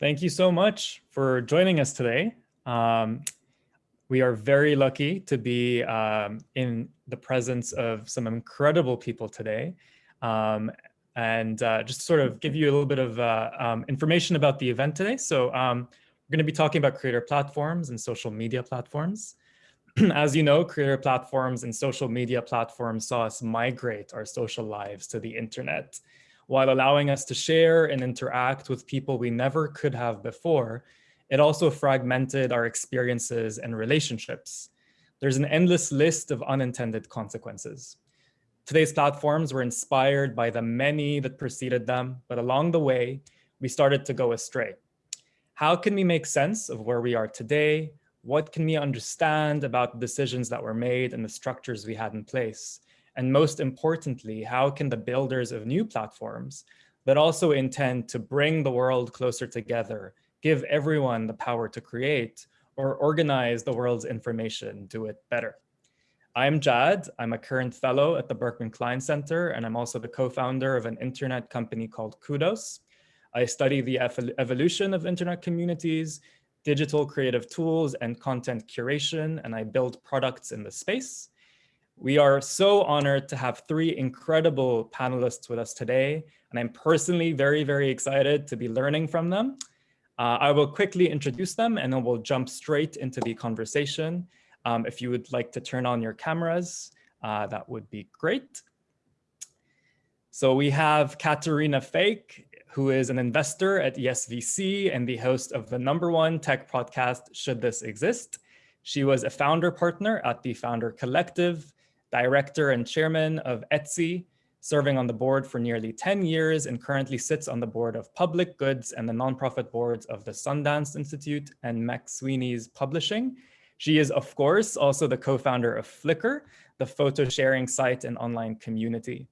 Thank you so much for joining us today. Um, we are very lucky to be um, in the presence of some incredible people today. Um, and uh, just sort of give you a little bit of uh, um, information about the event today. So um, we're going to be talking about creator platforms and social media platforms. As you know, creator platforms and social media platforms saw us migrate our social lives to the internet while allowing us to share and interact with people we never could have before it also fragmented our experiences and relationships. There's an endless list of unintended consequences. Today's platforms were inspired by the many that preceded them, but along the way, we started to go astray. How can we make sense of where we are today? What can we understand about the decisions that were made and the structures we had in place? And most importantly, how can the builders of new platforms that also intend to bring the world closer together give everyone the power to create or organize the world's information, do it better. I'm Jad. I'm a current fellow at the Berkman Klein Center, and I'm also the co-founder of an internet company called Koodos. I study the evolution of internet communities, digital creative tools, and content curation, and I build products in the space. We are so honored to have three incredible panelists with us today, and I'm personally very, very excited to be learning from them. Uh, I will quickly introduce them and then we'll jump straight into the conversation. Um, if you would like to turn on your cameras, uh, that would be great. So we have Caterina Fake, who is an investor at Yes VC and the host of the number one tech podcast, Should This Exist? She was a founder partner at the Founder Collective, director and chairman of Etsy, serving on the board for nearly 10 years and currently sits on the board of Public Goods and the nonprofit boards of the Sundance Institute and McSweeney's Publishing. She is, of course, also the co-founder of Flickr, the photo sharing site and online community.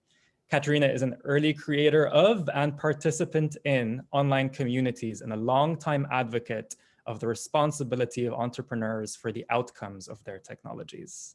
Caterina is an early creator of and participant in online communities and a longtime advocate of the responsibility of entrepreneurs for the outcomes of their technologies.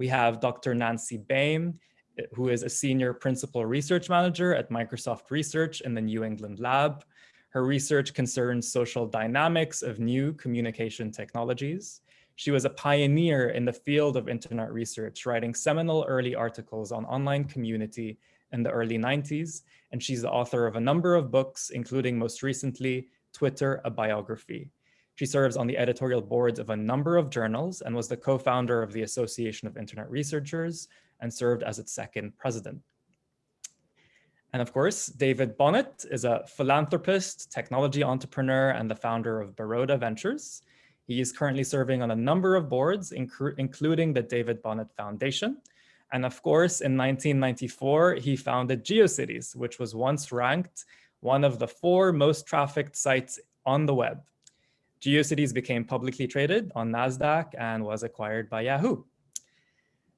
We have Dr. Nancy Baym, eh, who is a senior principal research manager at Microsoft Research in the New England lab. Her research concerns social dynamics of new communication technologies. She was a pioneer in the field of internet research, writing seminal early articles on online community in the early 90s, and she's the author of a number of books, including most recently, Twitter, a biography. She serves on the editorial boards of a number of journals and was the co-founder of the Association of Internet Researchers, and served as its second president. And of course, David Bohnett is a philanthropist, technology entrepreneur, and the founder of Baroda Ventures. He is currently serving on a number of boards, including the David Bohnett Foundation. And of course, in 1994, he founded GeoCities, which was once ranked one of the four most trafficked sites on the web. GeoCities became publicly traded on NASDAQ and was acquired by Yahoo.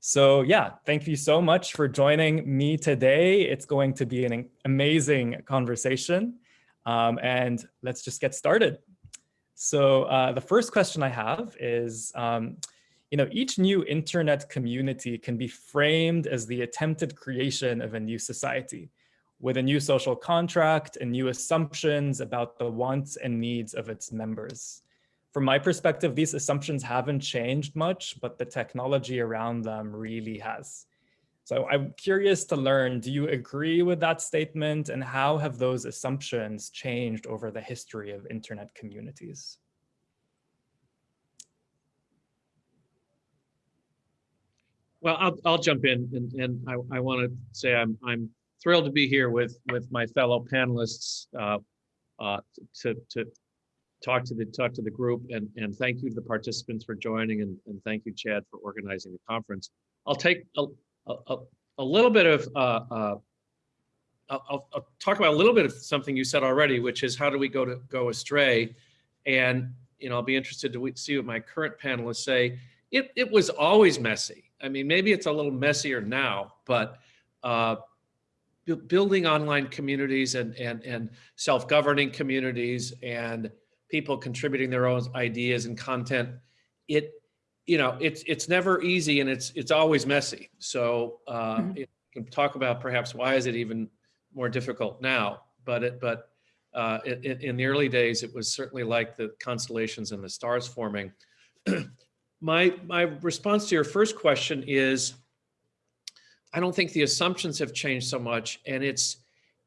So yeah, thank you so much for joining me today. It's going to be an amazing conversation. Um, and let's just get started. So uh, the first question I have is, um, you know, each new internet community can be framed as the attempted creation of a new society with a new social contract and new assumptions about the wants and needs of its members from my perspective, these assumptions haven't changed much, but the technology around them really has. So I'm curious to learn, do you agree with that statement and how have those assumptions changed over the history of internet communities? Well, I'll, I'll jump in and, and I, I want to say I'm, I'm thrilled to be here with, with my fellow panelists uh, uh, to, to, talk to the talk to the group and and thank you to the participants for joining and, and thank you Jad for organizing the conference. I'll take a, a, a little bit of uh, uh, I'll, I'll, talk about a little bit of something you said already, which is how do we go to go astray? And you know, I'll be interested to see what my current panelists say. It it was always messy. I mean, maybe it's a little messier now, but uh, building online communities and and and self-governing communities and people contributing their own ideas and content, it, you know, it's it's never easy and it's it's always messy. So uh, mm -hmm. can talk about perhaps why is it even more difficult now? But it but uh, in, in- in the early days, it was certainly like the constellations and the stars forming. My, my response to your first question is, I don't think the assumptions have changed so much. And it's,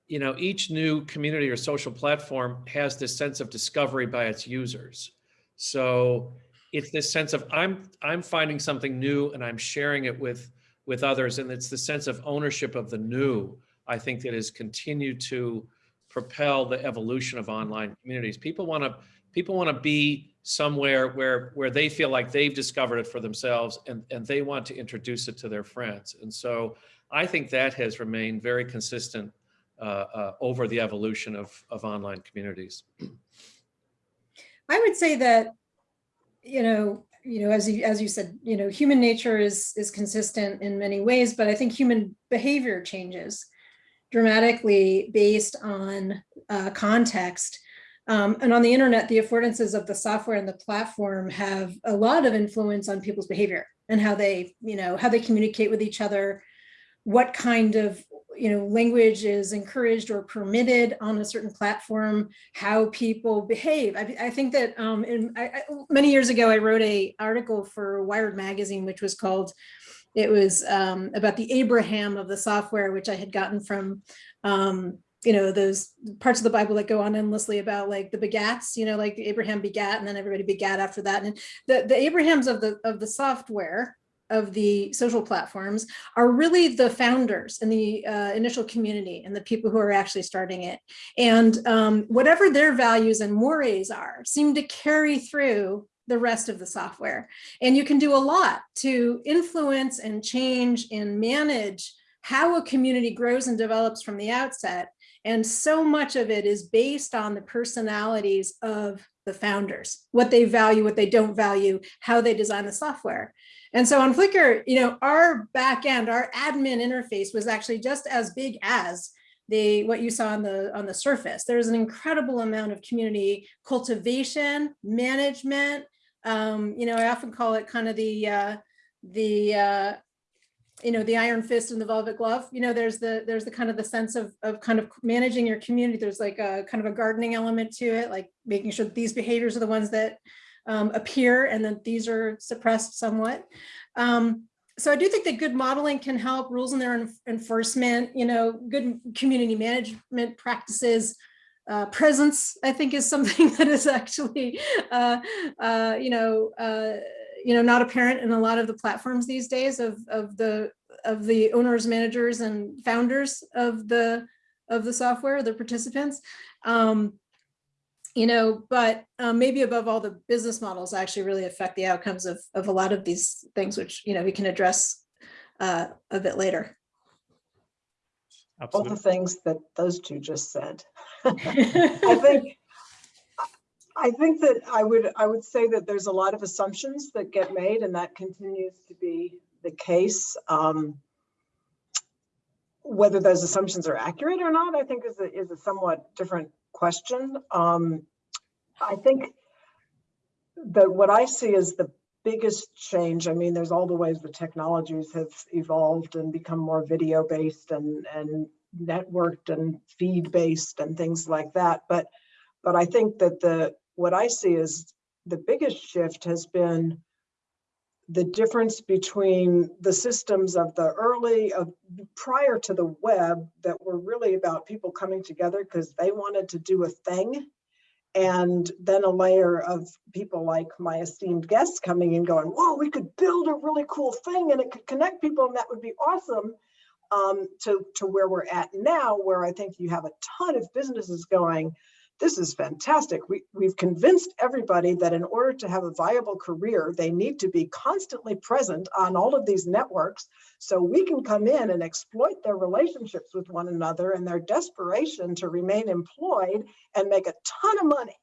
you know, each new community or social platform has this sense of discovery by its users. So it's this sense of I'm, I'm finding something new and I'm sharing it with, with others. And it's the sense of ownership of the new, I think that has continued to propel the evolution of online communities. People want to, people want to be somewhere where where they feel like they've discovered it for themselves and and they want to introduce it to their friends and so i think that has remained very consistent uh, uh, over the evolution of of online communities I would say that, you know, you know, as you, as you said, you know, human nature is, is consistent in many ways, but I think human behavior changes dramatically based on uh, context. Um, and on the internet, the affordances of the software and the platform have a lot of influence on people's behavior and how they, you know, how they communicate with each other, what kind of you know, language is encouraged or permitted on a certain platform, how people behave. I, I think that um, in, I, I, many years ago, I wrote a article for Wired magazine, which was called, it was um, about the Abraham of the software, which I had gotten from, um, you know, those parts of the Bible that go on endlessly about like the begats, you know, like Abraham begat and then everybody begat after that. And the, the Abrahams of the, of the software of the social platforms are really the founders and the uh, initial community and the people who are actually starting it. And um, whatever their values and mores are seem to carry through the rest of the software. And you can do a lot to influence and change and manage how a community grows and develops from the outset. And so much of it is based on the personalities of the founders, what they value, what they don't value, how they design the software. And so on Flickr, you know, our backend, our admin interface was actually just as big as the what you saw on the on the surface. There's an incredible amount of community cultivation, management. Um, you know, I often call it kind of the uh, the uh, you know the iron fist and the velvet glove. You know, there's the there's the kind of the sense of of kind of managing your community. There's like a kind of a gardening element to it, like making sure that these behaviors are the ones that um, appear and that these are suppressed somewhat. Um, so I do think that good modeling can help rules and their enforcement, you know, good community management practices, uh, presence, I think is something that is actually, uh, uh, you know, uh, you know, not apparent in a lot of the platforms these days of, of the of the owners, managers, and founders of the of the software, the participants. Um, you know, but um, maybe above all, the business models actually really affect the outcomes of, of a lot of these things, which, you know, we can address uh, a bit later. Absolutely. All the things that those two just said. I think I think that I would I would say that there's a lot of assumptions that get made and that continues to be the case. Um, whether those assumptions are accurate or not, I think is a, is a somewhat different question. Um, I think that what I see is the biggest change, I mean, there's all the ways the technologies have evolved and become more video based and, and networked and feed based and things like that. But, but I think that the, what I see is the biggest shift has been the difference between the systems of the early of prior to the web that were really about people coming together because they wanted to do a thing. And then a layer of people like my esteemed guests coming in going whoa we could build a really cool thing and it could connect people and that would be awesome um, to, to where we're at now where i think you have a ton of businesses going this is fantastic. We, we've convinced everybody that in order to have a viable career, they need to be constantly present on all of these networks so we can come in and exploit their relationships with one another and their desperation to remain employed and make a ton of money.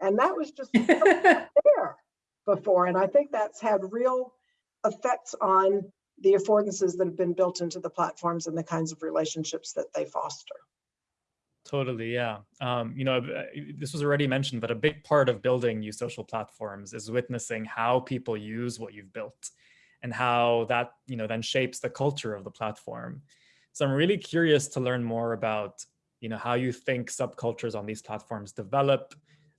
And that was just there before. And I think that's had real effects on the affordances that have been built into the platforms and the kinds of relationships that they foster. Totally, yeah. Um, you know, uh, this was already mentioned, but a big part of building new social platforms is witnessing how people use what you've built and how that, you know, then shapes the culture of the platform. So I'm really curious to learn more about, you know, how you think subcultures on these platforms develop,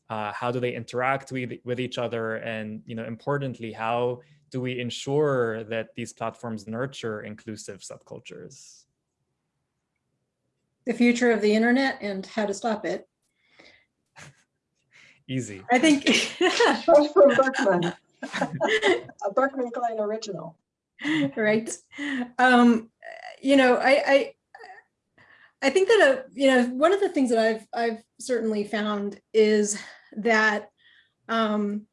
uh, how do they interact with, with each other, and, you know, importantly, how do we ensure that these platforms nurture inclusive subcultures? The future of the internet and how to stop it. Easy. I think. That's from Berkman, a Berkman Klein original. right. Um, you know, I, I, I think that, uh, you know, one of the things that I've, I've certainly found is that um,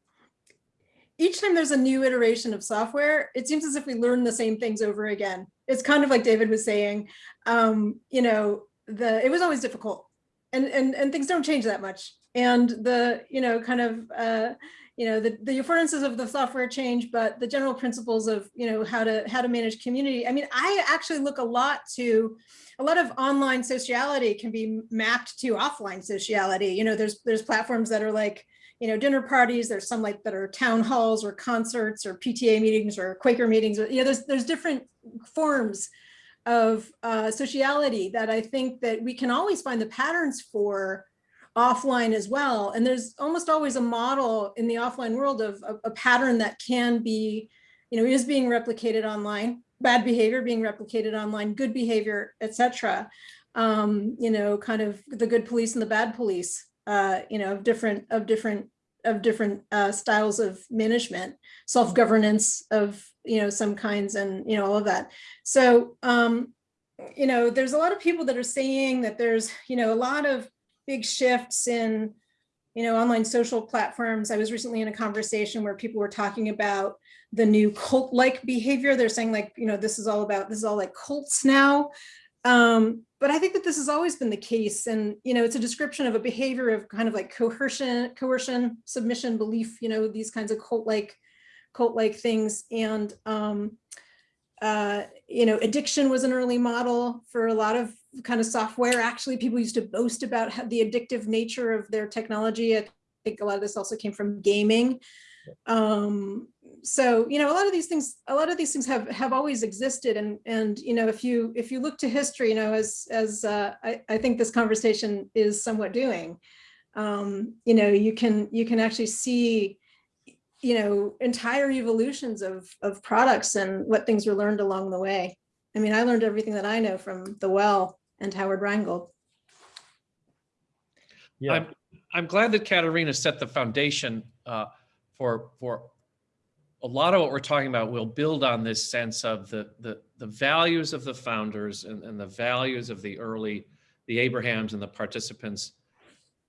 each time there's a new iteration of software, it seems as if we learn the same things over again. It's kind of like David was saying, um, you know, the, it was always difficult and, and, and things don't change that much. And the, you know, kind of, uh, you know, the, the affordances of the software change, but the general principles of, you know, how to, how to manage community. I mean, I actually look a lot to, a lot of online sociality can be mapped to offline sociality. You know, there's, there's platforms that are like, you know, dinner parties, there's some like that are town halls or concerts or PTA meetings or Quaker meetings, you know, there's, there's different forms of uh, sociality that I think that we can always find the patterns for offline as well. And there's almost always a model in the offline world of a, pattern that can be, you know, is being replicated online, bad behavior being replicated online, good behavior, etc. Um, you know, kind of the good police and the bad police, uh, you know, of different of different of different uh, styles of management, self-governance of, you know, some kinds and, you know, all of that. So, um, you know, there's a lot of people that are saying that there's, you know, a lot of big shifts in, you know, online social platforms. I was recently in a conversation where people were talking about the new cult-like behavior. They're saying like, you know, this is all about, this is all like cults now. Um, but I think that this has always been the case. And, you know, it's a description of a behavior of kind of like coercion, coercion, submission, belief, you know, these kinds of cult-like cult-like things. And, um, uh, you know, addiction was an early model for a lot of kind of software. Actually, people used to boast about the addictive nature of their technology. I think a lot of this also came from gaming. Um, so, you know, a lot of these things, a lot of these things have have always existed. And, and you know, if you if you look to history, you know, as as uh, I, I think this conversation is somewhat doing, um, you know, you can you can actually see you know, entire evolutions of, of products and what things were learned along the way. I mean, I learned everything that I know from The Well and Howard Rheingold. Yeah. I'm, I'm glad that Caterina set the foundation uh, for, for a lot of what we're talking about will build on this sense of the, the, the values of the founders and, and the values of the early, the Abrahams and the participants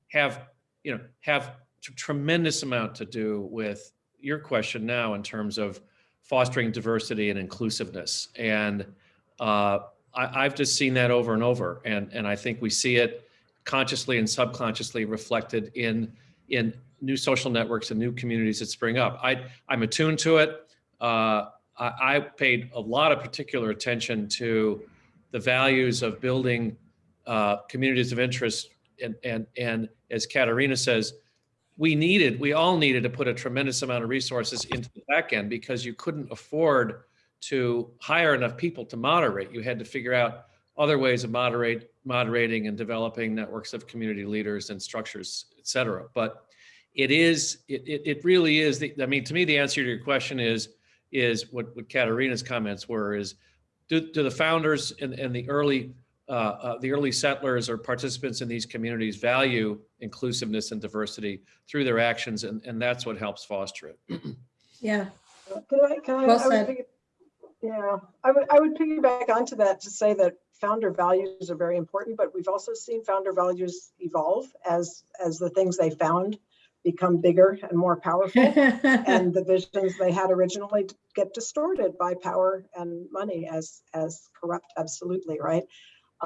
have, you know, have tremendous amount to do with your question now in terms of fostering diversity and inclusiveness. And uh, I, have just seen that over and over. And, and I think we see it consciously and subconsciously reflected in, in new social networks and new communities that spring up. I, I'm attuned to it. Uh, I, I paid a lot of particular attention to the values of building uh, communities of interest and, and, and as Caterina says, we needed, we all needed to put a tremendous amount of resources into the back end because you couldn't afford to hire enough people to moderate. You had to figure out other ways of moderate, moderating and developing networks of community leaders and structures, et cetera. But it is, it, it, it really is, the, I mean, to me, the answer to your question is, is what, what Caterina's comments were, is do, do the founders and, and the early uh, uh, the early settlers or participants in these communities value inclusiveness and diversity through their actions, and, and that's what helps foster it. yeah. Can I, can I, well I would pick, yeah, I would, I would piggyback onto that to say that founder values are very important, but we've also seen founder values evolve as, as the things they found become bigger and more powerful and the visions they had originally get distorted by power and money as as corrupt absolutely right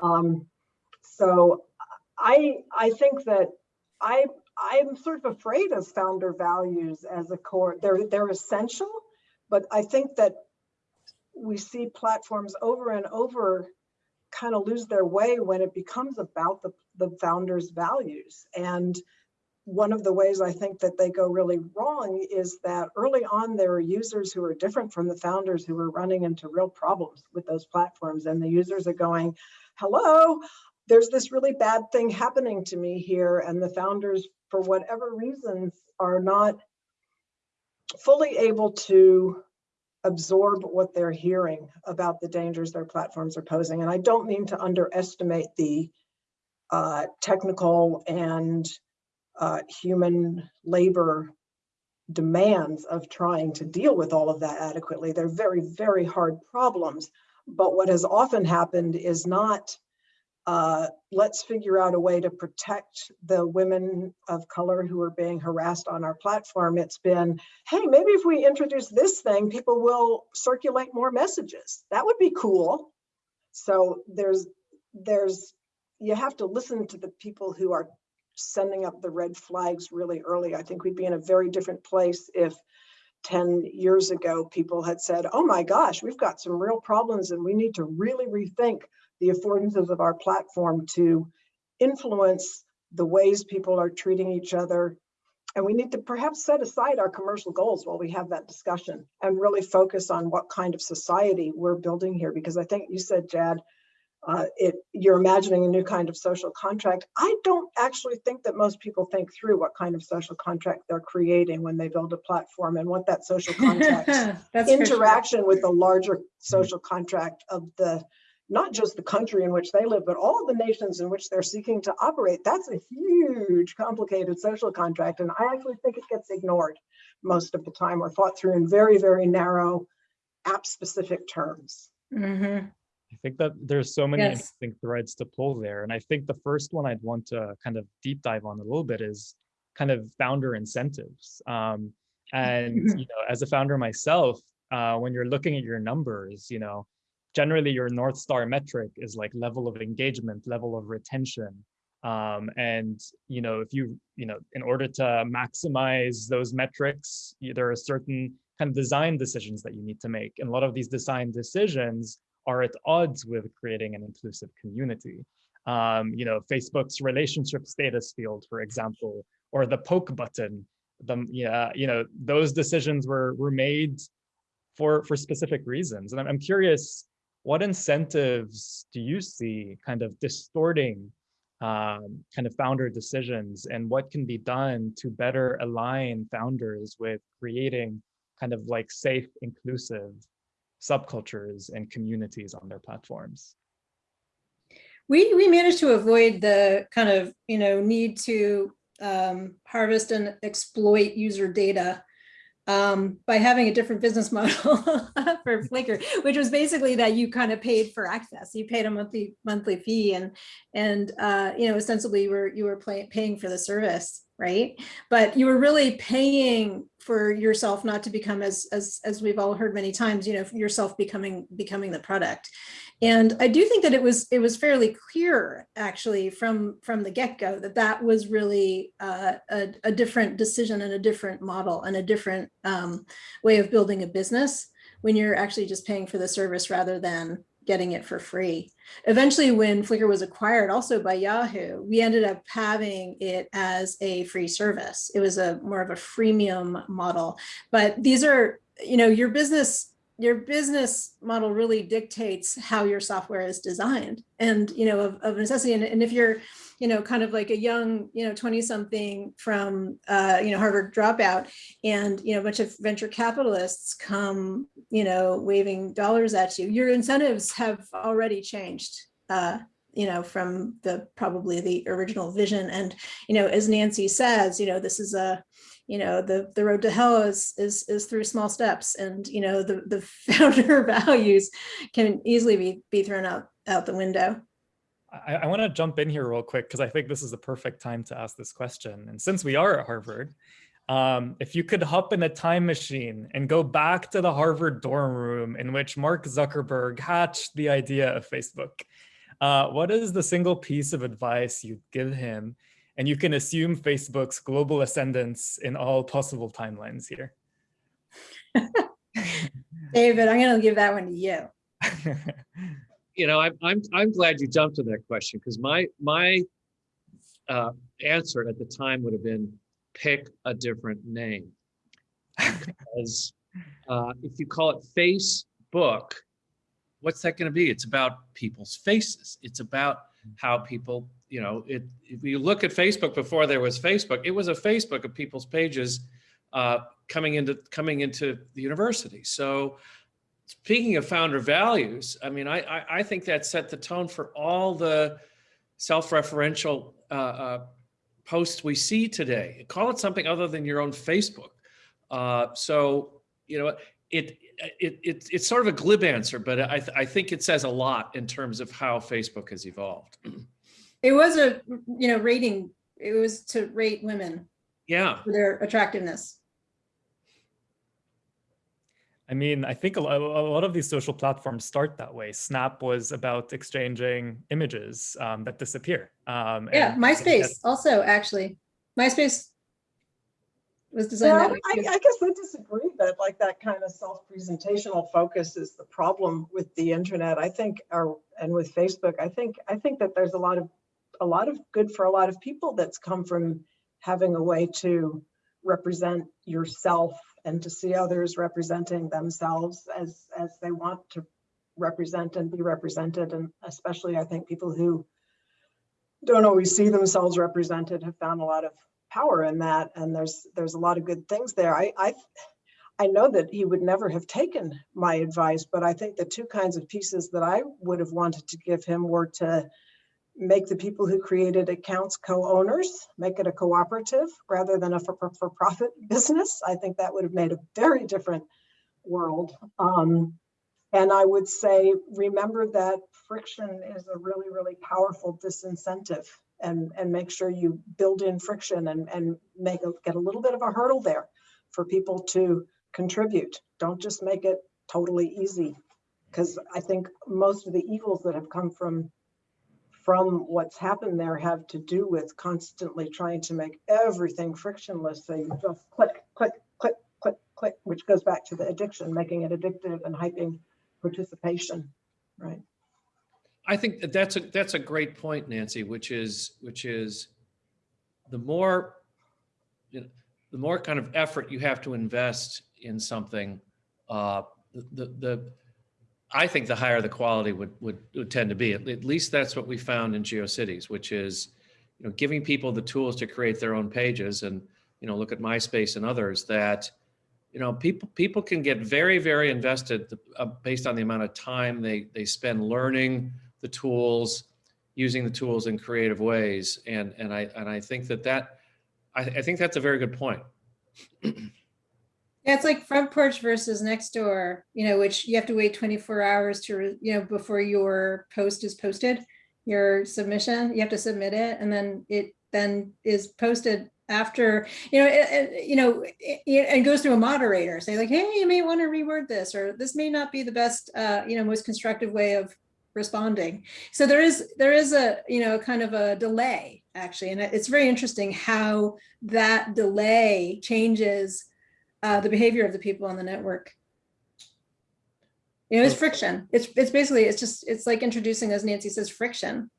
um, so I I think that I I'm sort of afraid of founder values as a core. They're they're essential, but I think that we see platforms over and over kind of lose their way when it becomes about the, the founders' values. And one of the ways I think that they go really wrong is that early on there are users who are different from the founders who are running into real problems with those platforms. And the users are going, hello, there's this really bad thing happening to me here and the founders, for whatever reasons, are not fully able to absorb what they're hearing about the dangers their platforms are posing. And I don't mean to underestimate the uh, technical and uh, human labor demands of trying to deal with all of that adequately. They're very, very hard problems. But what has often happened is not uh, let's figure out a way to protect the women of color who are being harassed on our platform. It's been, hey, maybe if we introduce this thing, people will circulate more messages. That would be cool. So there's, there's, you have to listen to the people who are sending up the red flags really early. I think we'd be in a very different place if 10 years ago, people had said, oh my gosh, we've got some real problems and we need to really rethink the affordances of our platform to influence the ways people are treating each other. And we need to perhaps set aside our commercial goals while we have that discussion and really focus on what kind of society we're building here. Because I think you said, Jad, uh, it you're imagining a new kind of social contract. I don't actually think that most people think through what kind of social contract they're creating when they build a platform and what that social contract for sure. interaction with the larger social contract of the not just the country in which they live, but all the nations in which they're seeking to operate. That's a huge, complicated social contract. And I actually think it gets ignored most of the time or thought through in very, very narrow app specific terms. Mhm. I think that there's so many Yes. interesting threads to pull there. And I think the first one I'd want to kind of deep dive on a little bit is kind of founder incentives. Um, and, you know, as a founder myself, uh, when you're looking at your numbers, you know, generally your North Star metric is like level of engagement, level of retention. Um, and, you know, if you, you know, in order to maximize those metrics, there are certain kind of design decisions that you need to make. And a lot of these design decisions are at odds with creating an inclusive community. Um, you know, Facebook's relationship status field, for example, or the poke button, the, yeah, you know, those decisions were, were made for, for specific reasons. And I'm, I'm curious, what incentives do you see kind of distorting um, kind of founder decisions and what can be done to better align founders with creating kind of like safe, inclusive subcultures and communities on their platforms. We, we managed to avoid the kind of, you know, need to um, harvest and exploit user data um, by having a different business model for Flickr, which was basically that you kind of paid for access. You paid a monthly monthly fee, and and uh, you know ostensibly you were you were pay, paying for the service, right? But you were really paying for yourself not to become as as as we've all heard many times, you know, yourself becoming becoming the product. And I do think that it was it was fairly clear actually from from the get-go that that was really uh, a, a different decision and a different model and a different um, way of building a business when you're actually just paying for the service rather than getting it for free. Eventually, when Flickr was acquired also by Yahoo, we ended up having it as a free service. It was a more of a freemium model. But these are, you know, your business your business model really dictates how your software is designed and you know of, of necessity and, and if you're you know kind of like a young you know 20 something from uh you know harvard dropout and you know a bunch of venture capitalists come you know waving dollars at you your incentives have already changed uh you know from the probably the original vision and you know as nancy says you know this is a you know the the road to hell is is is through small steps and you know the the founder values can easily be be thrown out out the window I, I want to jump in here real quick because I think this is the perfect time to ask this question. And since we are at Harvard, um, if you could hop in a time machine and go back to the Harvard dorm room in which Mark Zuckerberg hatched the idea of Facebook, uh, what is the single piece of advice you'd give him and you can assume Facebook's global ascendance in all possible timelines here. david i'm going to give that one to you you know, I'm I'm I'm glad you jumped to that question because my my uh, answer at the time would have been pick a different name. Because uh, if you call it Facebook, what's that going to be? It's about people's faces. It's about how people, you know, it, if you look at Facebook before there was Facebook, it was a Facebook of people's pages uh, coming into coming into the university. So speaking of founder values, I mean, I, I, I think that set the tone for all the self-referential uh, uh, posts we see today. Call it something other than your own Facebook. Uh, so, you know, it, it, it, it's sort of a glib answer, but I, th I think it says a lot in terms of how Facebook has evolved. It was a, you know, rating, it was to rate women Yeah, for their attractiveness. I mean, I think a lo- a lot of these social platforms start that way. Snap was about exchanging images um, that disappear. Um, Yeah, and MySpace also, actually. MySpace was designed Yeah, that way. I. I guess I disagree that like that kind of self-presentational focus is the problem with the internet. I think, or, and with Facebook, I think, I think that there's a lot of, a lot of good for a lot of people that's come from having a way to represent yourself and to see others representing themselves as, as they want to represent and be represented. And especially, I think people who don't always see themselves represented have found a lot of power in that and there's there's a lot of good things there i i i know that he would never have taken my advice but i think the two kinds of pieces that i would have wanted to give him were to make the people who created accounts co-owners make it a cooperative rather than a for, for business i think that would have made a very different world um, and i would say remember that friction is a really really powerful disincentive and, and make sure you build in friction and, and make a, get a little bit of a hurdle there for people to contribute. Don't just make it totally easy. Because I think most of the evils that have come from from what's happened there have to do with constantly trying to make everything frictionless. You just click, click, click, click, click, which goes back to the addiction, making it addictive and hyping participation, right? I think that that's a, that's a great point, Nancy, which is, which is the more, you know, the more kind of effort you have to invest in something, uh, the, the, I think the higher the quality would, would, would tend to be. At, at least that's what we found in GeoCities, which is, you know, giving people the tools to create their own pages and, you know, look at MySpace and others that, you know, people, people can get very, very invested uh, based on the amount of time they, they spend learning the tools, using the tools in creative ways. And, and I, and I think that that, I, I think that's a very good point. Yeah, it's like front porch versus Nextdoor, you know, which you have to wait 24 hours to, you know, before your post is posted, your submission, you have to submit it and then it then is posted after, you know, it, you know, it, it and goes through a moderator, say like, hey, you may want to reword this, or this may not be the best, uh, you know, most constructive way of responding. So there is, there is a, you know, kind of a delay actually. And it's very interesting how that delay changes uh, the behavior of the people on the network. You know, it's friction. It's it's basically it's just it's like introducing, as Nancy says, friction.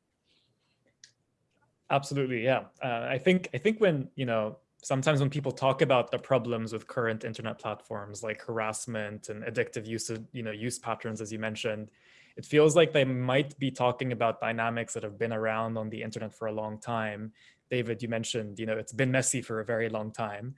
Absolutely, yeah. Uh, I think I think when you know sometimes when people talk about the problems with current internet platforms like harassment and addictive use of you know use patterns, as you mentioned, it feels like they might be talking about dynamics that have been around on the internet for a long time. David, you mentioned you know it's been messy for a very long time,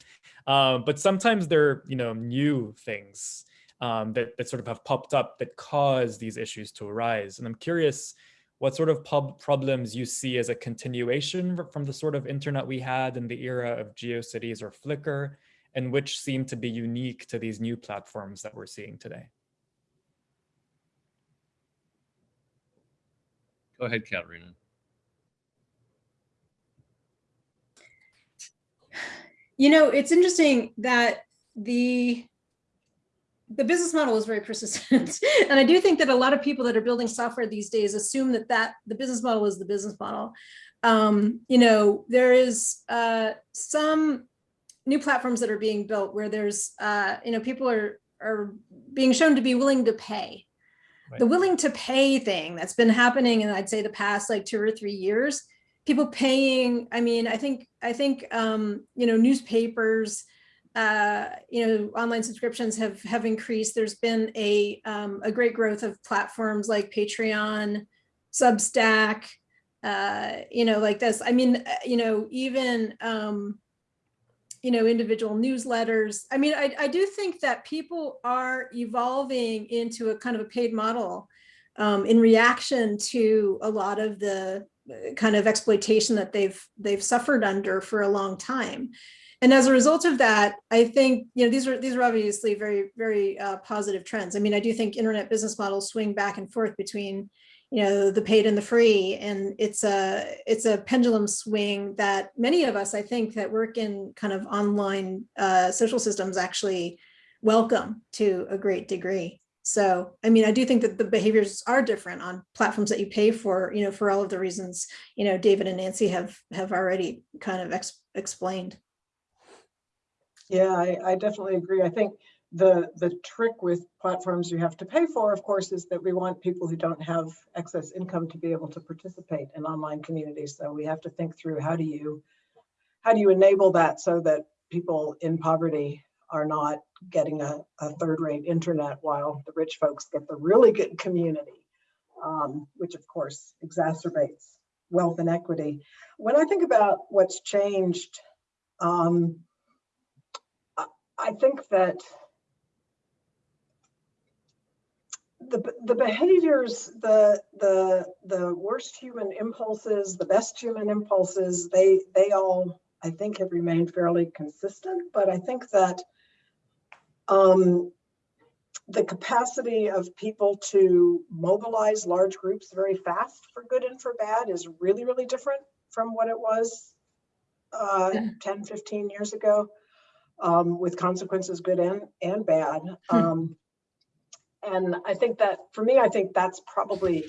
um, but sometimes there are, you know new things um, that that sort of have popped up that cause these issues to arise. And I'm curious what sort of problems you see as a continuation from the sort of internet we had in the era of GeoCities or Flickr, and which seem to be unique to these new platforms that we're seeing today. Go ahead, Caterina. You know, it's interesting that the the business model is very persistent. and I do think that a lot of people that are building software these days assume that that the business model is the business model. Um, you know, there is uh, some new platforms that are being built where there's, uh, you know, people are, are being shown to be willing to pay. The willing to pay thing that's been happening in, I'd say, the past like two or three years, people paying, I mean, I think, I think, um, you know, newspapers, uh, you know, online subscriptions have have increased. There's been a um, a great growth of platforms like Patreon, Substack, uh, you know, like this. I mean, uh, you know, even, um, you know, individual newsletters. I mean, I, I do think that people are evolving into a kind of a paid model um, in reaction to a lot of the kind of exploitation that they've they've suffered under for a long time. And as a result of that, I think, you know, these are these are obviously very, very uh, positive trends. I mean, I do think internet business models swing back and forth between, you know, the paid and the free. And it's a it's a pendulum swing that many of us, I think, that work in kind of online uh, social systems actually welcome to a great degree. So, I mean, I do think that the behaviors are different on platforms that you pay for, you know, for all of the reasons, you know, David and Nancy have have already kind of ex explained. Yeah, I, I definitely agree. I think the, the trick with platforms you have to pay for, of course, is that we want people who don't have excess income to be able to participate in online communities. So we have to think through how do you, how do you enable that so that people in poverty are not getting a, a third-rate internet while the rich folks get the really good community, um, which of course exacerbates wealth inequity. When I think about what's changed, um, I think that the, the behaviors, the, the, the worst human impulses, the best human impulses, they, they all, I think have remained fairly consistent, but I think that um, the capacity of people to mobilize large groups very fast for good and for bad is really, really different from what it was uh, Yeah. 10, 15 years ago um, with consequences good and, and bad. Hmm. Um, and I think that, for me, I think that's probably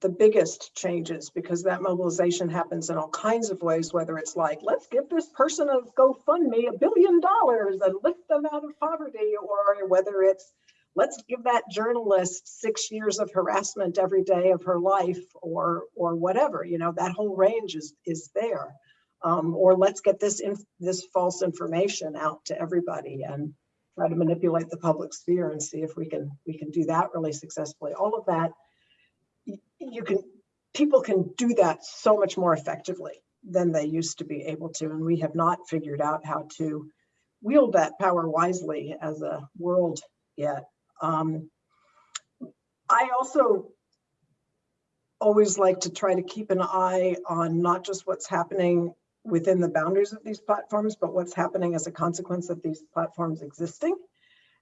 the biggest changes because that mobilization happens in all kinds of ways, whether it's like, let's give this person a GoFundMe a billion dollars and lift them out of poverty, or whether it's, let's give that journalist six years of harassment every day of her life or, or whatever, you know, that whole range is, is there. Um, or let's get this in, this false information out to everybody and try to manipulate the public sphere and see if we can we can do that really successfully. All of that, you can people can do that so much more effectively than they used to be able to, and we have not figured out how to wield that power wisely as a world yet. Um, I also always like to try to keep an eye on not just what's happening within the boundaries of these platforms, but what's happening as a consequence of these platforms existing.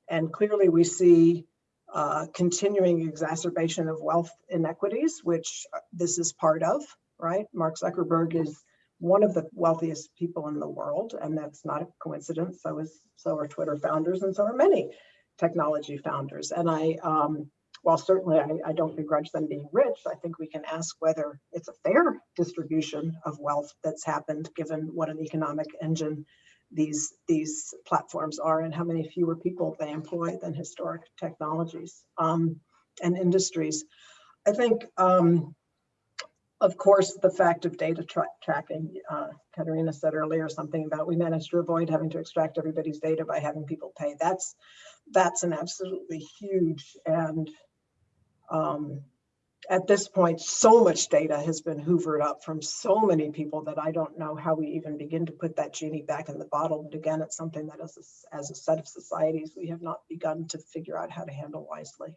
And clearly we see uh, continuing exacerbation of wealth inequities, which this is part of, right? Mark Zuckerberg is one of the wealthiest people in the world, and that's not a coincidence. So is so are Twitter founders, and so are many technology founders. And I, um, while certainly I, I don't begrudge them being rich, I think we can ask whether it's a fair distribution of wealth that's happened, given what an economic engine these these platforms are and how many fewer people they employ than historic technologies um, and industries. I think, um, of course, the fact of data tra tracking, uh, Caterina said earlier something about we managed to avoid having to extract everybody's data by having people pay. That's that's an absolutely huge and um, at this point, so much data has been hoovered up from so many people that I don't know how we even begin to put that genie back in the bottle. But again, it's something that as a, as a set of societies, we have not begun to figure out how to handle wisely.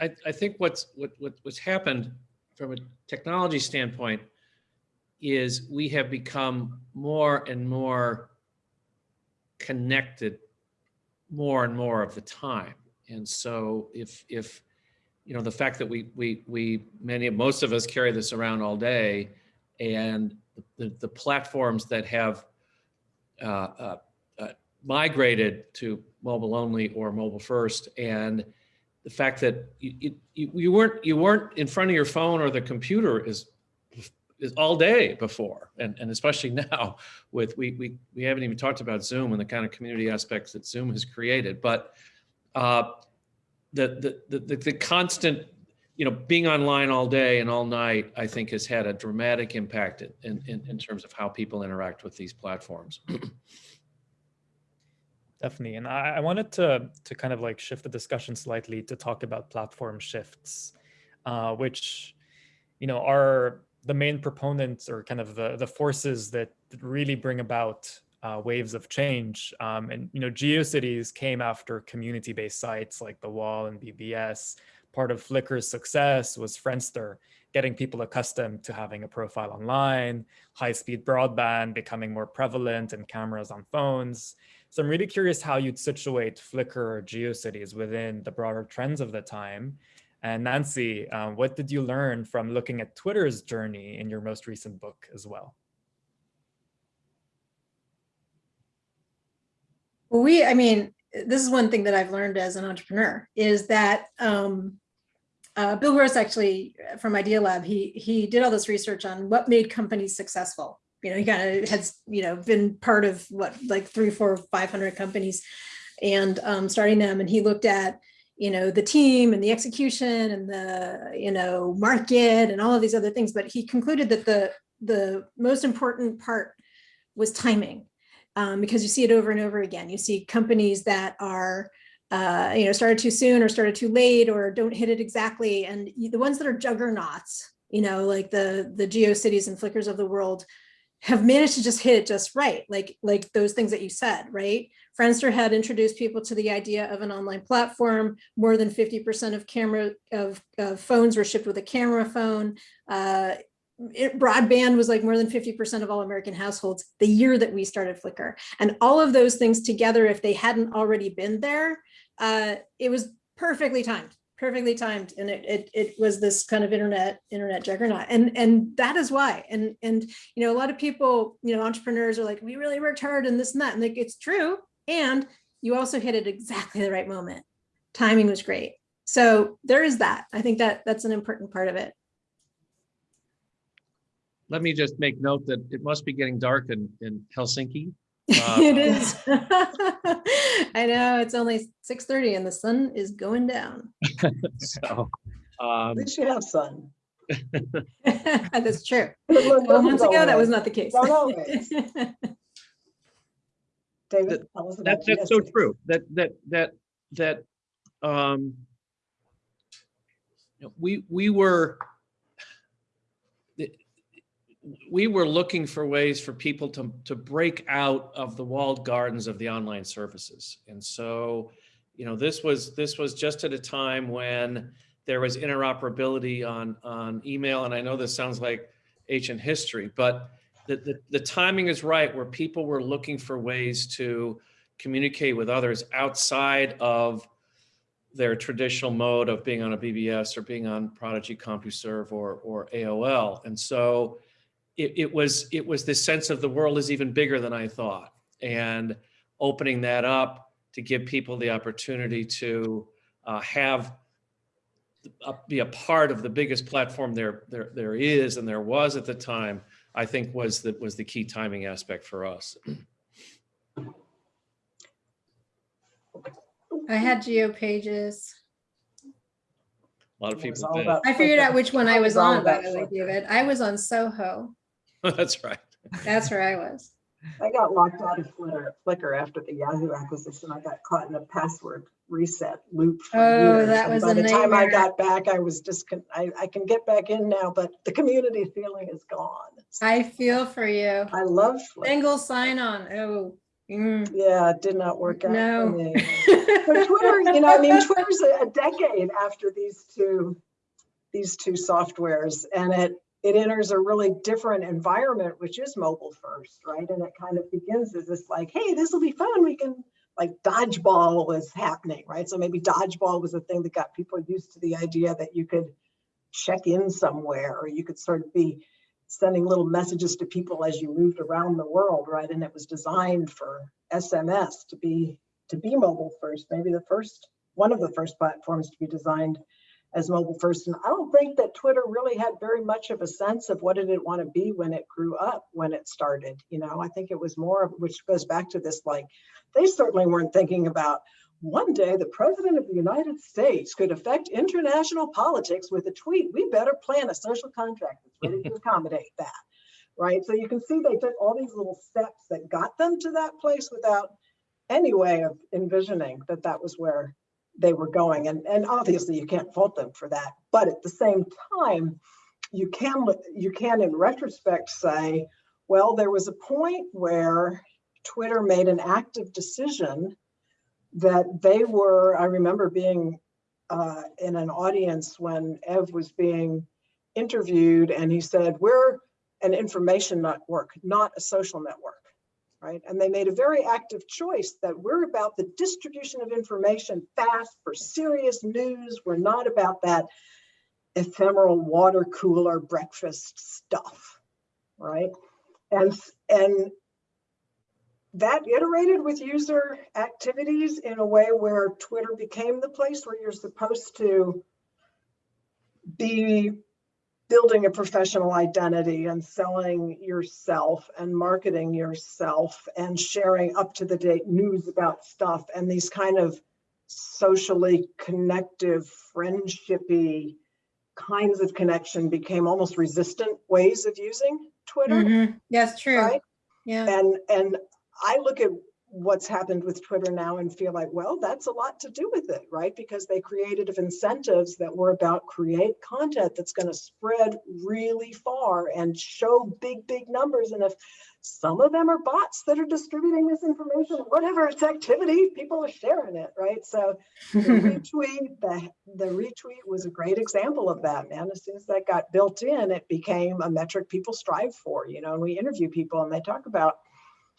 I, I think what's what, what what's happened from a technology standpoint is we have become more and more connected more and more of the time. And so if if you know the fact that we we we many most of us carry this around all day and the, the platforms that have uh, uh, uh, migrated to mobile only or mobile first and the fact that you, you, you weren't you weren't in front of your phone or the computer is is all day before and, and especially now with we, we we haven't even talked about zoom and the kind of community aspects that zoom has created but uh, the, the the the constant you know being online all day and all night i think has had a dramatic impact in in, in terms of how people interact with these platforms Definitely. And I, I wanted to to kind of like shift the discussion slightly to talk about platform shifts, uh, which you know, are the main proponents or kind of the, the forces that that really bring about uh, waves of change. Um, and, you know, GeoCities came after community-based sites like The WELL and BBS. Part of Flickr's success was Friendster, getting people accustomed to having a profile online, high-speed broadband becoming more prevalent and cameras on phones. So I'm really curious how you'd situate Flickr or GeoCities within the broader trends of the time. And Nancy, uh, what did you learn from looking at Twitter's journey in your most recent book as well? We, I mean, this is one thing that I've learned as an entrepreneur is that um, uh, Bill Gross actually from Idealab, he he did all this research on what made companies successful. You know, he kind of has, you know, been part of what like three, four, 500 companies and um, starting them. And he looked at, you know, the team and the execution and the, you know, market and all of these other things. But he concluded that the the most important part was timing um, because you see it over and over again. You see companies that are, uh, you know, started too soon or started too late or don't hit it exactly. And the ones that are juggernauts, you know, like the the GeoCities and Flickrs of the world, have managed to just hit it just right, like like those things that you said, right? Friendster had introduced people to the idea of an online platform. More than 50% of camera of, of phones were shipped with a camera phone. Uh, it, broadband was like more than 50% of all American households the year that we started Flickr. And all of those things together, if they hadn't already been there, uh, it was perfectly timed, perfectly timed. And it, it, it was this kind of internet, internet juggernaut. And, and that is why. And, and, you know, a lot of people, you know, entrepreneurs are like, we really worked hard and this and that. And like, it's true. And you also hit it exactly the right moment. Timing was great. So there is that. I think that that's an important part of it. Let me just make note that it must be getting dark in, in Helsinki. it is. I know it's only 6:30 and the sun is going down. So, At um, least you have sun. That's true. It Twelve months wasn't ago, that was not the case. Not always. David, tell us about That, that's so true. That, that, that, that, um, you know, we, we were, the- we were looking for ways for people to, to break out of the walled gardens of the online services. And so, you know, this was, this was just at a time when there was interoperability on, on email. And I know this sounds like ancient history, but the, the, the timing is right where people were looking for ways to communicate with others outside of their traditional mode of being on a BBS or being on Prodigy CompuServe or, or AOL. And so it, it was, it was this sense of the world is even bigger than I thought. And opening that up to give people the opportunity to uh, have uh, be a part of the biggest platform there, there, there is and there was at the time, I think was the, was the key timing aspect for us. I had Geo Pages. A lot of people all did. about I figured out which one I It was on, by the way, David. I was on Soho. That's right. That's where I was. I got locked out of Flickr, Flickr after the Yahoo acquisition. I got caught in a password reset loop Oh, years. that and was By a the time I got back, I was just, I, I can get back in now, but the community feeling is gone. I feel for you. I love Flickr. Single sign on. Oh. mm, Yeah, it did not work out No. for me. But Twitter, you know, I mean, Twitter's a a decade after these two, these two softwares, and it it enters a really different environment, which is mobile first, right? And it kind of begins as this like, hey, this will be fun. We can like dodgeball was happening, right? So maybe dodgeball was a thing that got people used to the idea that you could check in somewhere, or you could sort of be sending little messages to people as you moved around the world, right? And it was designed for SMS to be to be mobile first, maybe the first, one of the first platforms to be designed as mobile first. And I don't think that Twitter really had very much of a sense of what did it want to be when it grew up, when it started. You know, I think it was more of, which goes back to this, like, they certainly weren't thinking about one day the president of the United States could affect international politics with a tweet. We better plan a social contract that's ready to accommodate that. Right. So you can see they took all these little steps that got them to that place without any way of envisioning that that was where they were going. And, and obviously you can't fault them for that. But at the same time, you can, you can in retrospect say, well, there was a point where Twitter made an active decision that they were, I remember being uh, in an audience when Ev was being interviewed and he said, we're an information network, not a social network, right? And they made a very active choice that we're about the distribution of information fast for serious news. We're not about that ephemeral water cooler breakfast stuff, right? And, and that iterated with user activities in a way where Twitter became the place where you're supposed to be building a professional identity and selling yourself and marketing yourself and sharing up to the date news about stuff and these kind of socially connective, friendshipy kinds of connection became almost resistant ways of using Twitter, Mhm. That's true. right? Yeah. And and I look at what's happened with Twitter now and feel like, well, that's a lot to do with it, right? Because they created incentives that were about create content that's going to spread really far and show big, big numbers. And if some of them are bots that are distributing this information, whatever its activity, people are sharing it, right? So the retweet, the, the retweet was a great example of that, man. As soon as that got built in, it became a metric people strive for, you know, and we interview people and they talk about,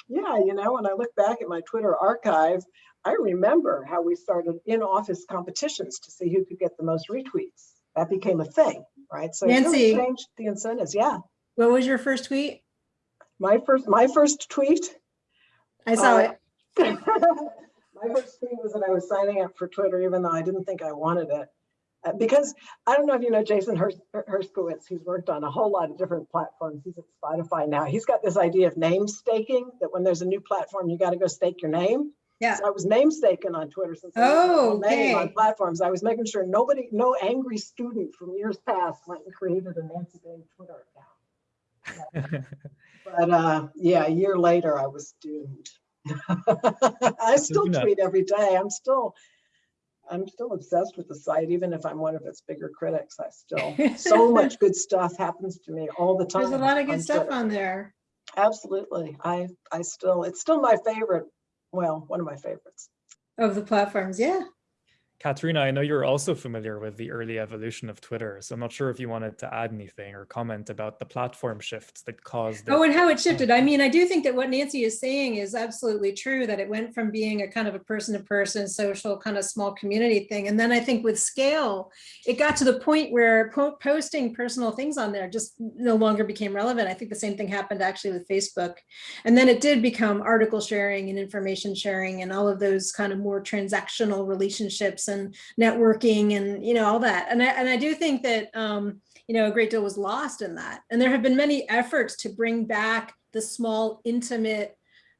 yeah, you know, when I look back at my Twitter archive, I remember how we started in-office competitions to see who could get the most retweets. That became a thing, right? So really Nancy. changed the incentives. Yeah, What was your first tweet? my first my first tweet I saw Uh, it. My first tweet was that I was signing up for Twitter, even though I didn't think I wanted it. Uh, because I don't know if you know Jason Hers- Herskowitz, he's worked on a whole lot of different platforms. He's at Spotify now. He's got this idea of name staking, that when there's a new platform, you got to go stake your name. Yeah. So I was name staking on Twitter since I had my Oh, name on platforms. I was making sure nobody, no angry student from years past went and created a Nancy Baym Twitter account. But uh, yeah, a year later, I was doomed. I still tweet every day. I'm still, I'm still obsessed with the site, even if I'm one of its bigger critics. I still, so much good stuff happens to me all the time. There's a lot of on good stuff Twitter. on there. Absolutely. I, I still, it's still my favorite. Well, one of my favorites. Of the platforms, yeah. Caterina, I know you're also familiar with the early evolution of Twitter, so I'm not sure if you wanted to add anything or comment about the platform shifts that caused. Oh, and how it shifted. I mm. mean, I do think that what Nancy is saying is absolutely true, that it went from being a kind of a person-to-person social kind of small community thing. And then I think with scale, it got to the point where po- posting personal things on there just no longer became relevant. I think the same thing happened actually with Facebook. And then it did become article sharing and information sharing and all of those kind of more transactional relationships and networking and, you know, all that. And I, and I do think that, um, you know, a great deal was lost in that. And there have been many efforts to bring back the small, intimate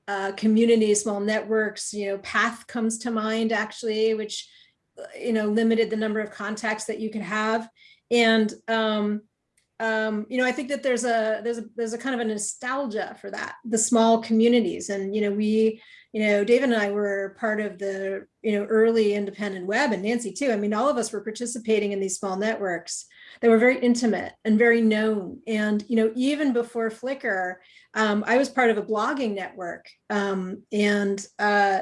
uh, communities, small networks, you know, Path comes to mind actually, which, uh, you know, limited the number of contacts that you could have. And, um, um, you know, I think that there's a, there's a, there's a kind of a nostalgia for that, the small communities. And, you know, we, you know, David and I were part of the, you know, early independent web and Nancy too. I mean, all of us were participating in these small networks that were very intimate and very known. And, you know, even before Flickr, um, I was part of a blogging network. Um, and, uh,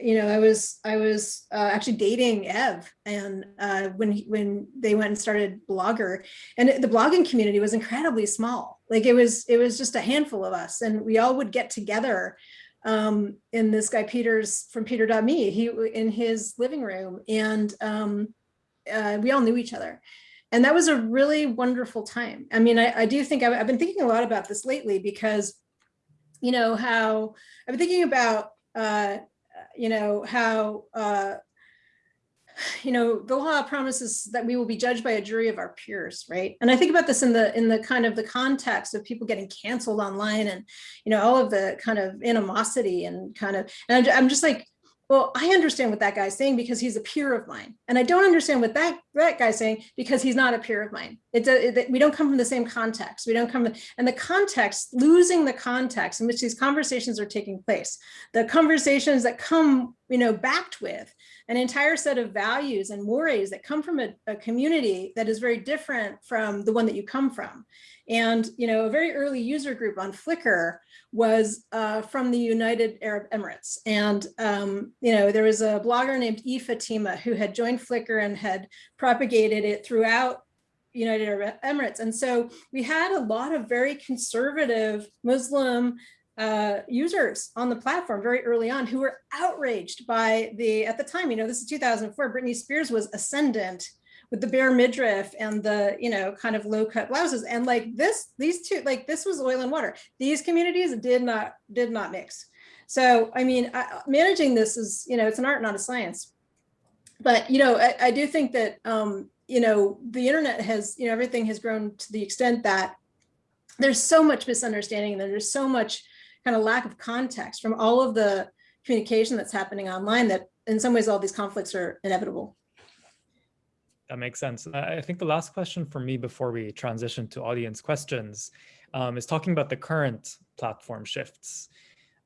you know, I was, I was uh, actually dating Ev and uh, when, he- when they went and started Blogger and the blogging community was incredibly small. Like it was, it was just a handful of us and we all would get together um, in this guy Peters from Peter.me, he in his living room and um, uh, we all knew each other. And that was a really wonderful time. I mean, I, I do think I've, I've been thinking a lot about this lately because, you know, how I've been thinking about, uh, you know, how, uh, you know, the law promises that we will be judged by a jury of our peers, right? And I think about this in the in the kind of the context of people getting canceled online and, you know, all of the kind of animosity and kind of, and I'm, I'm just like, well, I understand what that guy's saying because he's a peer of mine. And I don't understand what that, that guy's saying because he's not a peer of mine. It's a, it, we don't come from the same context. We don't come, and the context, losing the context in which these conversations are taking place, the conversations that come, you know, backed with an entire set of values and mores that come from a, a community that is very different from the one that you come from. And, you know, a very early user group on Flickr was uh, from the United Arab Emirates. And, um, you know, there was a blogger named E Fatima who had joined Flickr and had propagated it throughout United Arab Emirates. And so we had a lot of very conservative Muslim uh, users on the platform very early on who were outraged by the, at the time, you know, this is 2004, Britney Spears was ascendant with the bare midriff and the, you know, kind of low cut blouses. And like this, these two, like this was oil and water. These communities did not, did not mix. So, I mean, I, managing this is, you know, it's an art, not a science. But, you know, I, I do think that, um, you know, the internet has, you know, everything has grown to the extent that there's so much misunderstanding and there's so much kind of lack of context from all of the communication that's happening online that in some ways all these conflicts are inevitable. That makes sense. I think the last question for me before we transition to audience questions um, is talking about the current platform shifts.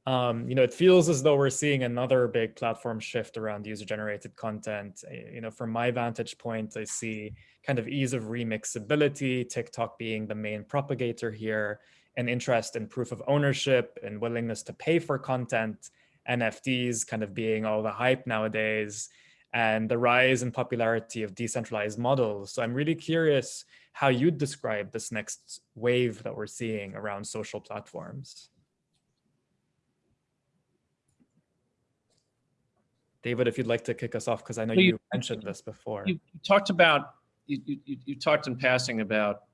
Um, you know, it feels as though we're seeing another big platform shift around user-generated content. You know, from my vantage point, I see kind of ease of remixability, TikTok being the main propagator here, an interest in proof of ownership and willingness to pay for content, NFTs kind of being all the hype nowadays, and the rise in popularity of decentralized models. So I'm really curious how you'd describe this next wave that we're seeing around social platforms. David, if you'd like to kick us off, because I know Well, you, you- mentioned this before. You you talked about, you, you, you talked in passing about,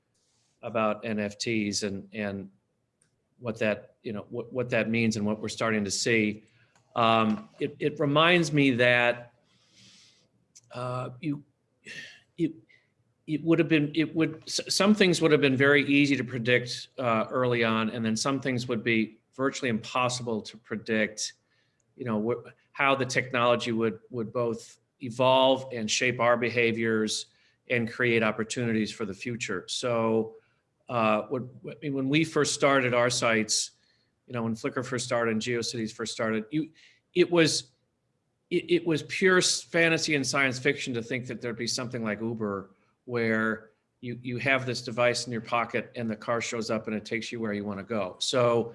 about NFTs and, and what that, you know, what, what that means and what we're starting to see. Um, it, it reminds me that uh, you, it, it would have been, it would, some things would have been very easy to predict uh, early on, and then some things would be virtually impossible to predict, you know, how the technology would, would both evolve and shape our behaviors and create opportunities for the future. So uh, when, when we first started our sites, you know, when Flickr first started and GeoCities first started, you, it was, it, it was pure fantasy and science fiction to think that there'd be something like Uber where you, you have this device in your pocket and the car shows up and it takes you where you want to go. So,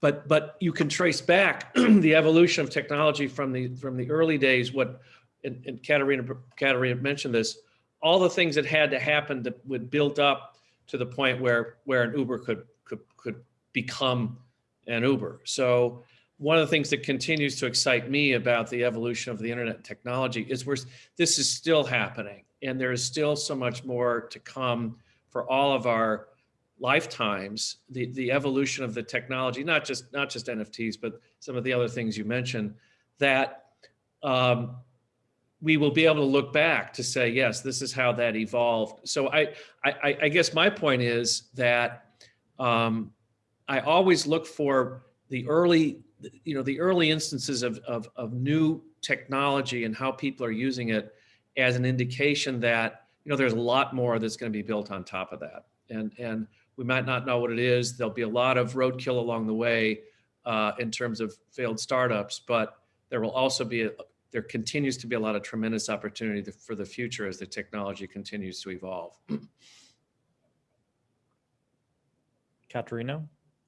but, but you can trace back the evolution of technology from the, from the early days, what, and, and Caterina, Caterina mentioned this, all the things that had to happen that would build up to the point where, where an Uber could, could, could become an Uber. So one of the things that continues to excite me about the evolution of the internet technology is we're, this is still happening and there is still so much more to come for all of our lifetimes. The, the evolution of the technology, not just, not just NFTs, but some of the other things you mentioned that um, we will be able to look back to say, yes, this is how that evolved. So I, I, I guess my point is that um, I always look for the early, you know, the early instances of, of, of new technology and how people are using it as an indication that, you know, there's a lot more that's going to be built on top of that. And, and we might not know what it is. There'll be a lot of roadkill along the way uh, in terms of failed startups, but there will also be, a, there continues to be a lot of tremendous opportunity for the future as the technology continues to evolve. Caterina,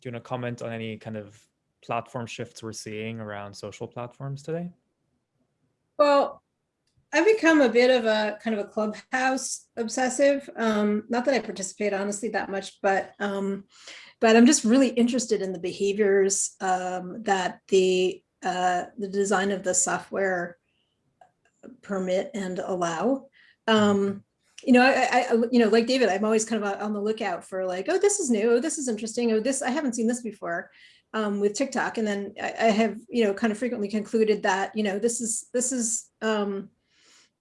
do you want to comment on any kind of platform shifts we're seeing around social platforms today? Well, I've become a bit of a kind of a clubhouse obsessive. Um, not that I participate honestly that much, but um, but I'm just really interested in the behaviors um, that the uh, the design of the software permit and allow. Um, you know, I, I, you know, like David, I'm always kind of on the lookout for like, oh, this is new, oh, this is interesting, oh, this I haven't seen this before um, with TikTok, and then I, I have, you know, kind of frequently concluded that, you know, this is this is um,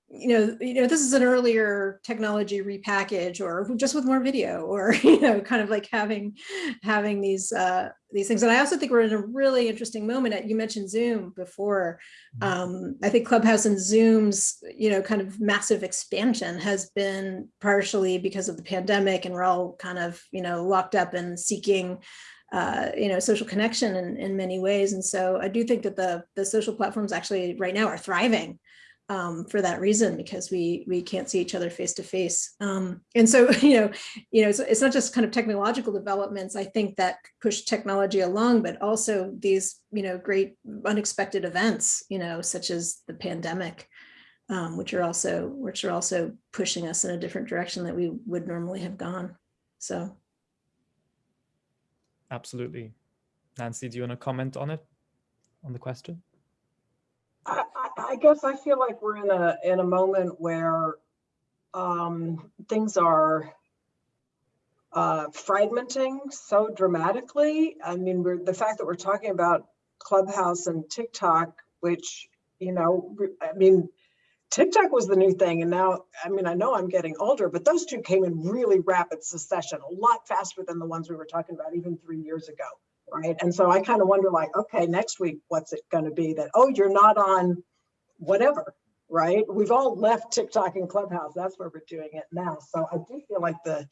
you know, you know, this is an earlier technology repackage or just with more video or, you know, kind of like having, having these, uh, these things. And I also think we're in a really interesting moment. You mentioned Zoom before. Um, I think Clubhouse and Zoom's, you know, kind of massive expansion has been partially because of the pandemic and we're all kind of, you know, locked up and seeking uh, you know, social connection in, in many ways. And so I do think that the, the social platforms actually right now are thriving um, for that reason, because we we can't see each other face to face. Um, and so, you know, you know, it's, it's not just kind of technological developments, I think that push technology along, but also these, you know, great unexpected events, you know, such as the pandemic, um, which are also which are also pushing us in a different direction that we would normally have gone. So Absolutely. Nancy, do you want to comment on it, on the question? I, I, guess I feel like we're in a, in a moment where um, things are uh, fragmenting so dramatically. I mean, we're, the fact that we're talking about Clubhouse and TikTok, which, you know, I mean, TikTok was the new thing. And now, I mean, I know I'm getting older, but those two came in really rapid succession, a lot faster than the ones we were talking about even three years ago. Right. And so I kind of wonder like, okay, next week, what's it going to be that, oh, you're not on whatever. Right. We've all left TikTok and Clubhouse. That's where we're doing it now. So I do feel like the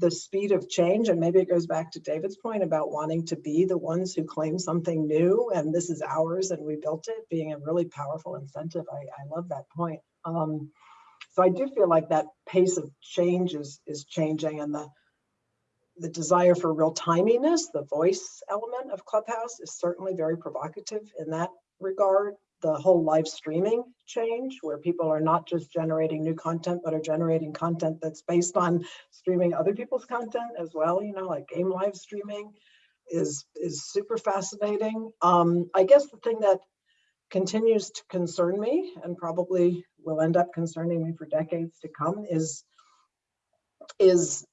the speed of change, and maybe it goes back to David's point about wanting to be the ones who claim something new and this is ours and we built it, being a really powerful incentive. I, I love that point. Um, so I do feel like that pace of change is, is changing and the the desire for real timiness, the voice element of Clubhouse is certainly very provocative in that regard the whole live streaming change where people are not just generating new content but are generating content that's based on streaming other people's content as well you know like game live streaming is is super fascinating. Um i guess the thing that continues to concern me and probably will end up concerning me for decades to come is is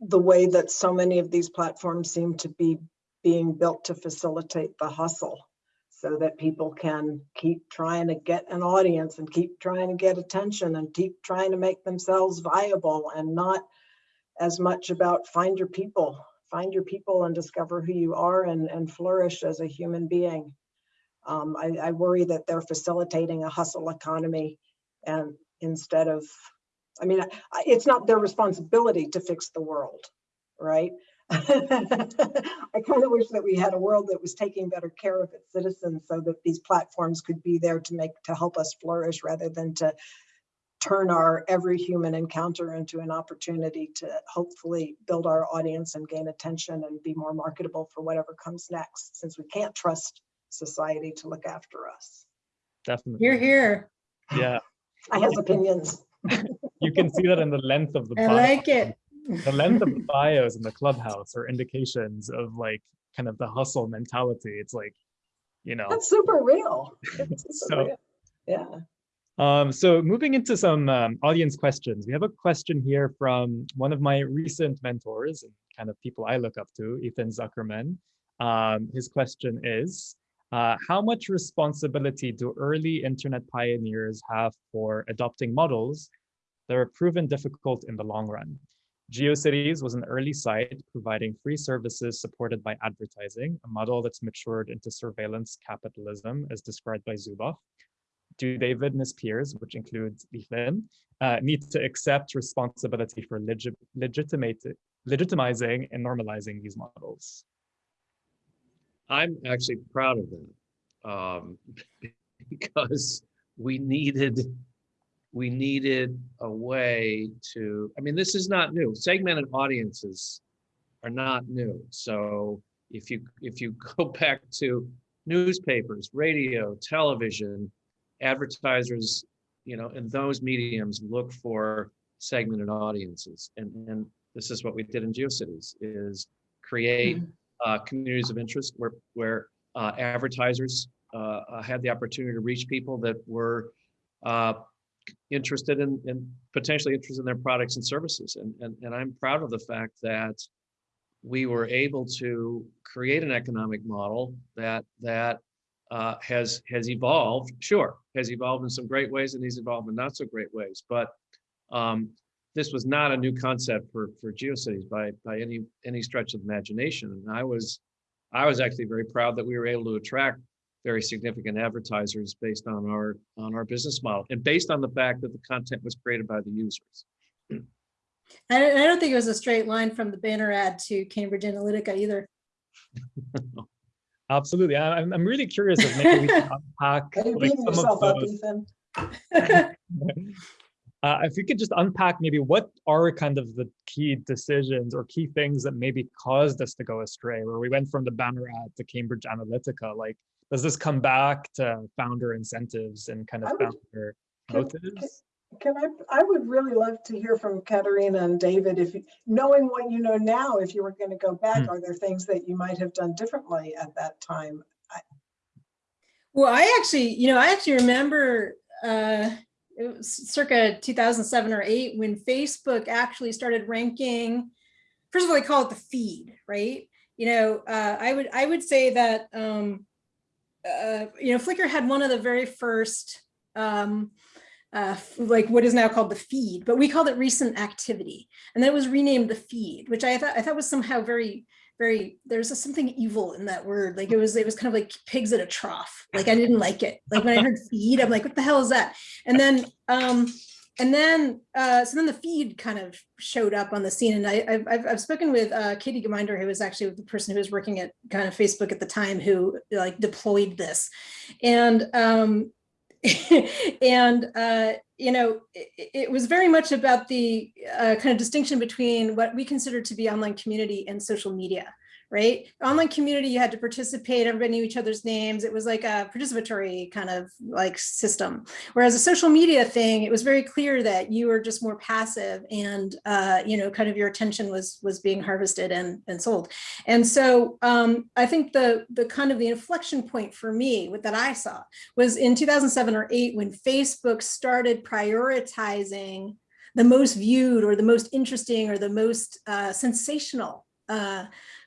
the way that so many of these platforms seem to be being built to facilitate the hustle so that people can keep trying to get an audience and keep trying to get attention and keep trying to make themselves viable and not as much about find your people, find your people and discover who you are and, and flourish as a human being. Um, I, I worry that they're facilitating a hustle economy and instead of, I mean, it's not their responsibility to fix the world, right? I kind of wish that we had a world that was taking better care of its citizens so that these platforms could be there to make, to help us flourish rather than to turn our every human encounter into an opportunity to hopefully build our audience and gain attention and be more marketable for whatever comes next, since we can't trust society to look after us. Definitely. You're here. Yeah, I have opinions. you can see that in the length of the I bio. like it. The length of the bios in the clubhouse are indications of like kind of the hustle mentality. It's like, you know, That's super real. It's super So- real. Yeah. Um, so moving into some um, audience questions, we have a question here from one of my recent mentors and kind of people I look up to, Ethan Zuckerman. Um, his question is, uh, how much responsibility do early internet pioneers have for adopting models that are proven difficult in the long run? GeoCities was an early site providing free services supported by advertising, a model that's matured into surveillance capitalism as described by Zuboff do David and his peers, which includes Ethan, uh, need to accept responsibility for legitimizing and normalizing these models? I'm actually proud of that. Um, because we needed, we needed a way to, I mean, this is not new. Segmented audiences are not new. So if you, if you go back to newspapers, radio, television, advertisers, you know, in those mediums look for segmented audiences. And, and this is what we did in GeoCities is create uh, communities of interest where, where uh, advertisers uh, uh, had the opportunity to reach people that were uh, interested in, in potentially interested in their products and services. And, and, and I'm proud of the fact that we were able to create an economic model that, that uh, has has evolved. Sure, has evolved in some great ways, and he's evolved in not so great ways. But um, this was not a new concept for for GeoCities by by any any stretch of imagination. And I was I was actually very proud that we were able to attract very significant advertisers based on our on our business model and based on the fact that the content was created by the users. I don't, I don't think it was a straight line from the banner ad to Cambridge Analytica either. Absolutely. I- I'm, I'm really curious if maybe we can unpack like, some yourself of up, those. Ethan? Uh, if you could just unpack maybe what are kind of the key decisions or key things that maybe caused us to go astray, where we went from the banner ad to Cambridge Analytica. Like, does this come back to founder incentives and kind of would- founder can- motives? Can I, I would really love to hear from Caterina and David, if, you- knowing what you know now, if you were going to go back, Hmm. are there things that you might have done differently at that time? Well, I actually, you know, I actually remember uh, it was circa 2007 or eight when Facebook actually started ranking. First of all, they call it the feed, right? You know, uh, I would I would say that um, uh, you know Flickr had one of the very first um, uh, like what is now called the feed, but we called it recent activity, and then it was renamed the feed, which I thought I thought was somehow very very there's a, something evil in that word. Like it was it was kind of like pigs at a trough. Like i didn't like it. Like when i heard feed i'm like what the hell is that? And then um and then uh so then the feed kind of showed up on the scene and i i've, I've, I've spoken with uh katie geminder who was actually the person who was working at kind of facebook at the time who like deployed this. And um and uh, you know it, it, was very much about the uh, kind of distinction between what we consider to be online community and social media right? Online community you had to participate everybody knew each other's names. It was like a participatory kind of like system. Whereas a social media thing it was very clear that you were just more passive and uh, you know kind of your attention was was being harvested and and sold. And so um, i think the the kind of the inflection point for me what that i saw was in 2007 or 8 when facebook started prioritizing the most viewed or the most interesting or the most uh, sensational uh,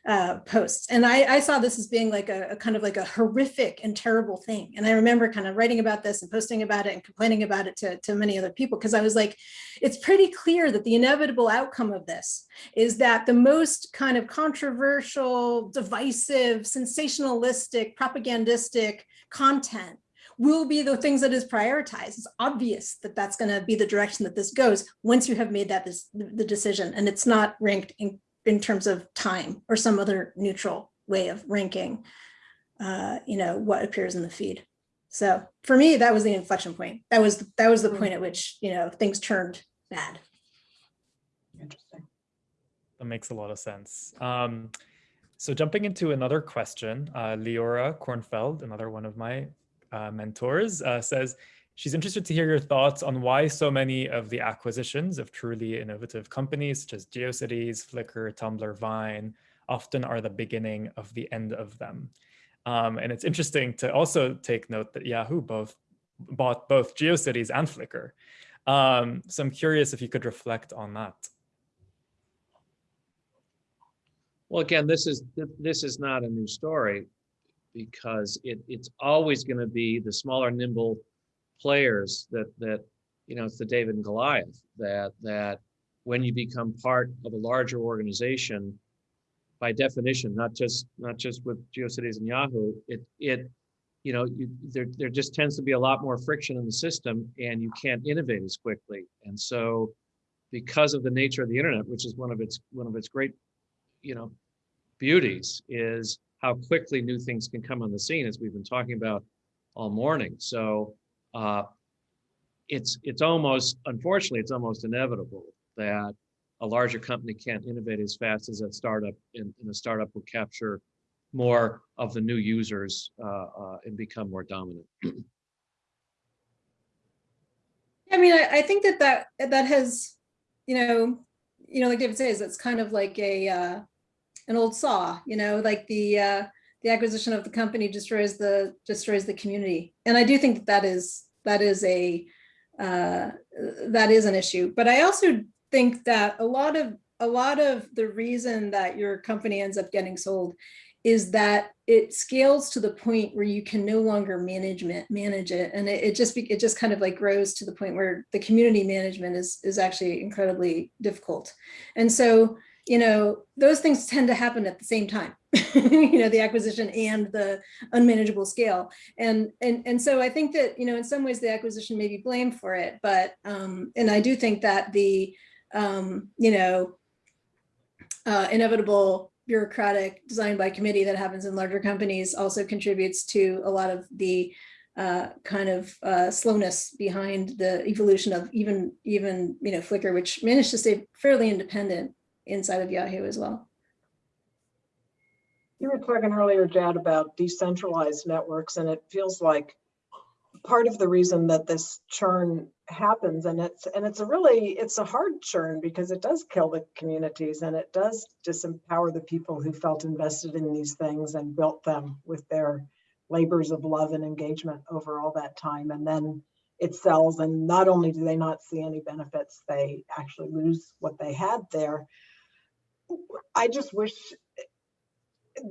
uh, posts. And I, I, saw this as being like a, a, kind of like a horrific and terrible thing. And I remember kind of writing about this and posting about it and complaining about it to, to many other people because I was like, it's pretty clear that the inevitable outcome of this is that the most kind of controversial, divisive, sensationalistic, propagandistic content will be the things that is prioritized. It's obvious that that's going to be the direction that this goes once you have made that this, the decision and it's not ranked in in terms of time or some other neutral way of ranking, uh, you know, what appears in the feed. So for me, that was the inflection point. That was that was the point at which you know things turned bad. Interesting. That makes a lot of sense. Um, so jumping into another question, uh, Leora Kornfeld, another one of my uh, mentors, uh, says, She's interested to hear your thoughts on why so many of the acquisitions of truly innovative companies such as GeoCities, Flickr, Tumblr, Vine often are the beginning of the end of them. Um, and it's interesting to also take note that Yahoo both bought both GeoCities and Flickr. Um, so I'm curious if you could reflect on that. Well, again, this is this is not a new story because it, it's always going to be the smaller, nimble players that that you know it's the David and Goliath that that when you become part of a larger organization, by definition, not just not just with GeoCities and Yahoo, it it you know you, there there just tends to be a lot more friction in the system, and you can't innovate as quickly. And so, because of the nature of the internet, which is one of its one of its great you know beauties, is how quickly new things can come on the scene, as we've been talking about all morning. So uh, it's it's almost unfortunately it's almost inevitable that a larger company can't innovate as fast as a startup and, and a startup will capture more of the new users uh, uh, and become more dominant. I mean, I, I, think that that that has, you know, you know, like David says, it's kind of like a uh, an old saw, you know, like the uh, the acquisition of the company destroys the destroys the community, and I do think that that is that is a uh, that is an issue. But I also think that a lot of a lot of the reason that your company ends up getting sold is that it scales to the point where you can no longer management manage it. And it, it just be, it just kind of like grows to the point where the community management is is actually incredibly difficult. And so you know those things tend to happen at the same time you know the acquisition and the unmanageable scale. And and and so i think that you know in some ways the acquisition may be blamed for it but um and i do think that the um you know uh inevitable bureaucratic design by committee that happens in larger companies also contributes to a lot of the uh, kind of uh, slowness behind the evolution of even even you know Flickr, which managed to stay fairly independent inside of Yahoo as well. You were talking earlier, Jad, about decentralized networks, and it feels like part of the reason that this churn happens, and it's and it's a really it's a hard churn because it does kill the communities and it does disempower the people who felt invested in these things and built them with their labors of love and engagement over all that time. And then it sells, and not only do they not see any benefits, they actually lose what they had there. I just wish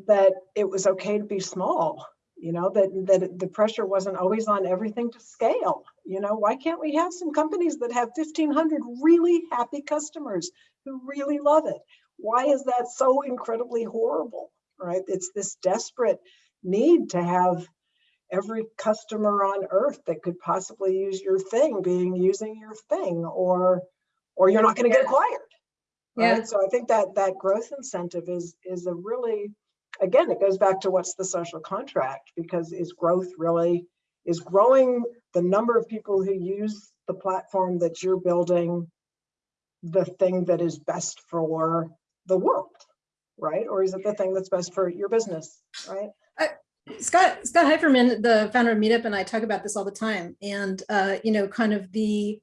that it was okay to be small, you know, that, that the pressure wasn't always on everything to scale. You know, why can't we have some companies that have 1500 really happy customers who really love it? Why is that so incredibly horrible, right? It's this desperate need to have every customer on earth that could possibly use your thing being using your thing or or you're not going to get acquired Yeah. right so i think that that growth incentive is is a really again it goes back to what's the social contract because is growth really is growing the number of people who use the platform that you're building the thing that is best for the world right or is it the thing that's best for your business right Scott Scott Heiferman, the founder of Meetup, and I talk about this all the time. And uh, you know, kind of the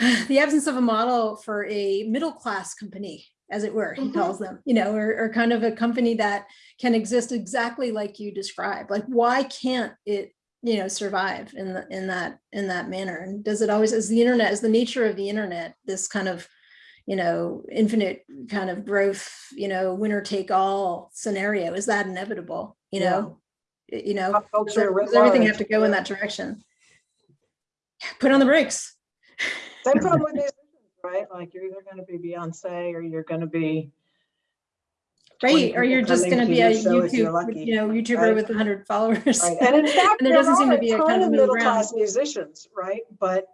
the absence of a model for a middle class company, as it were, he Mhm. calls them. You know, or, or kind of a company that can exist exactly like you describe. Like, why can't it, you know, survive in the in that in that manner? And does it always, as the internet, as the nature of the internet, this kind of you know, infinite kind of growth, you know, winner take all scenario, is that inevitable? You Yeah. know, you know, does everything have to go in that direction? Put on the brakes. Same problem with musicians, right? Like you're either gonna be Beyonce or you're gonna be. 20 Right, or you're just gonna be a show if you're YouTube, lucky, you know, YouTuber right? with hundred followers. Right, and in fact, And there there doesn't seem to be a kind of middle middle-class musicians, right? But,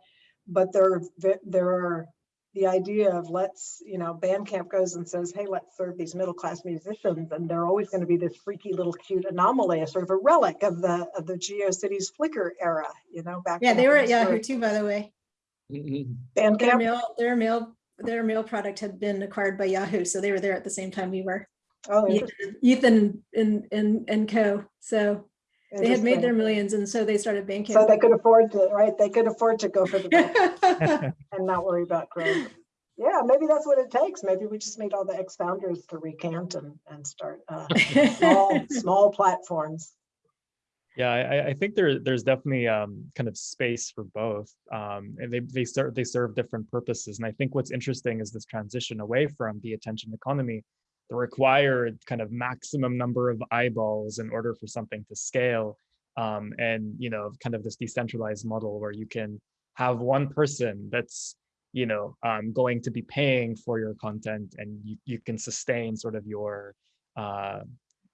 but there, there are, the idea of let's, you know, Bandcamp goes and says, hey, let's serve these middle-class musicians, and they're always gonna be this freaky little cute anomaly, a sort of a relic of the, of the GeoCities Flickr era, you know, back. Yeah, they were at Yahoo too, by the way. Their mail, their mail, their mail product had been acquired by Yahoo, so they were there at the same time we were. oh, Ethan Ethan and, and, and co. So they had made their millions and so they started banking. So they could afford to, right, they could afford to go for the best. and not worry about growth. Yeah, maybe that's what it takes. Maybe we just need all the ex-founders to recant and, and start uh, small, small platforms. Yeah, I, I think there there's definitely um, kind of space for both, um, and they they serve they serve different purposes. And I think what's interesting is this transition away from the attention economy, the required kind of maximum number of eyeballs in order for something to scale, um, and you know, kind of this decentralized model where you can have one person that's you know um, going to be paying for your content, and you you can sustain sort of your uh,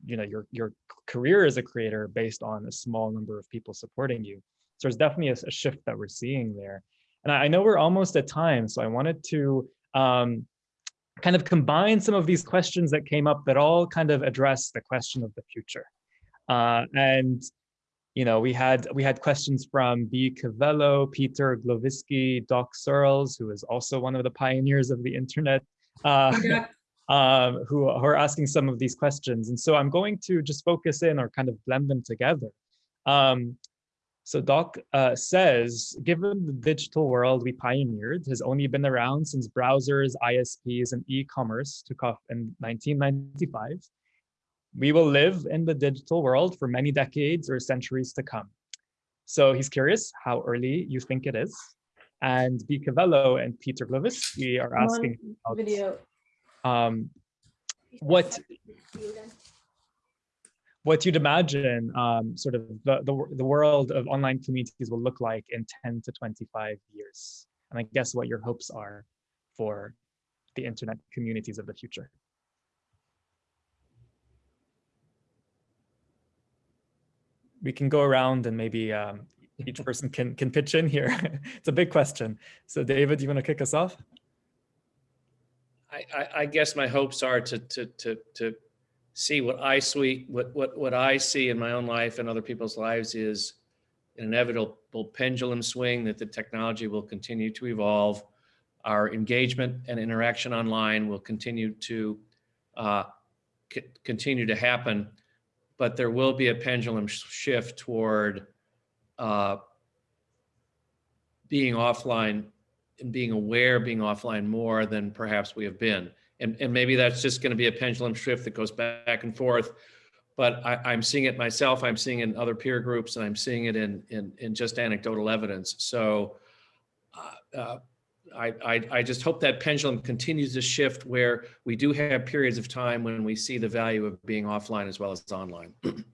you know your your career as a creator based on a small number of people supporting you. So there's definitely a, a shift that we're seeing there. And I, I know we're almost at time so i wanted to um, kind of combine some of these questions that came up that all kind of address the question of the future. Uh, and you know we had we had questions from b. Cavello peter glovisky doc searls who is also one of the pioneers of the internet. Uh, Yeah. Um, who are asking some of these questions. And so I'm going to just focus in or kind of blend them together. Um, so Doc uh, says, given the digital world we pioneered has only been around since browsers, ISPs, and e-commerce took off in 1995, we will live in the digital world for many decades or centuries to come. So he's curious how early you think it is. And B. Cavello and Peter Glovisky are asking about, Video. Um, what what you'd imagine um, sort of the, the, the world of online communities will look like in 10 to 25 years. And I guess what your hopes are for the internet communities of the future. We can go around and maybe um, each person can, can pitch in here. it's a big question. So David, you want to kick us off? I, I, guess my hopes are to, to, to, to see what I see, what, what, what I see in my own life and other people's lives is an inevitable pendulum swing that the technology will continue to evolve. Our engagement and interaction online will continue to uh, continue to happen, but there will be a pendulum sh- shift toward uh, being offline and being aware being offline more than perhaps we have been. And, and maybe that's just going to be a pendulum shift that goes back and forth. But I, I'm seeing it myself. I'm seeing it in other peer groups, and I'm seeing it in in, in just anecdotal evidence. So uh, uh, I, I I just hope that pendulum continues to shift where we do have periods of time when we see the value of being offline as well as online.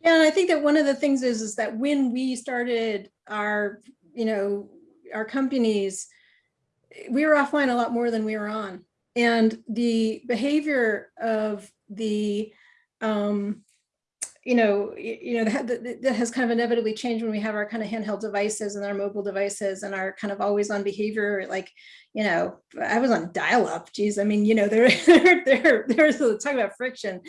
Yeah, and I think that one of the things is, is that when we started our, you know, our companies, we were offline a lot more than we were on. And the behavior of the, um, you know, you know, that, that has kind of inevitably changed when we have our kind of handheld devices and our mobile devices and our kind of always on behavior, like, you know, I was on dial-up, geez, I mean, you know, there, there, there, there's talk about friction.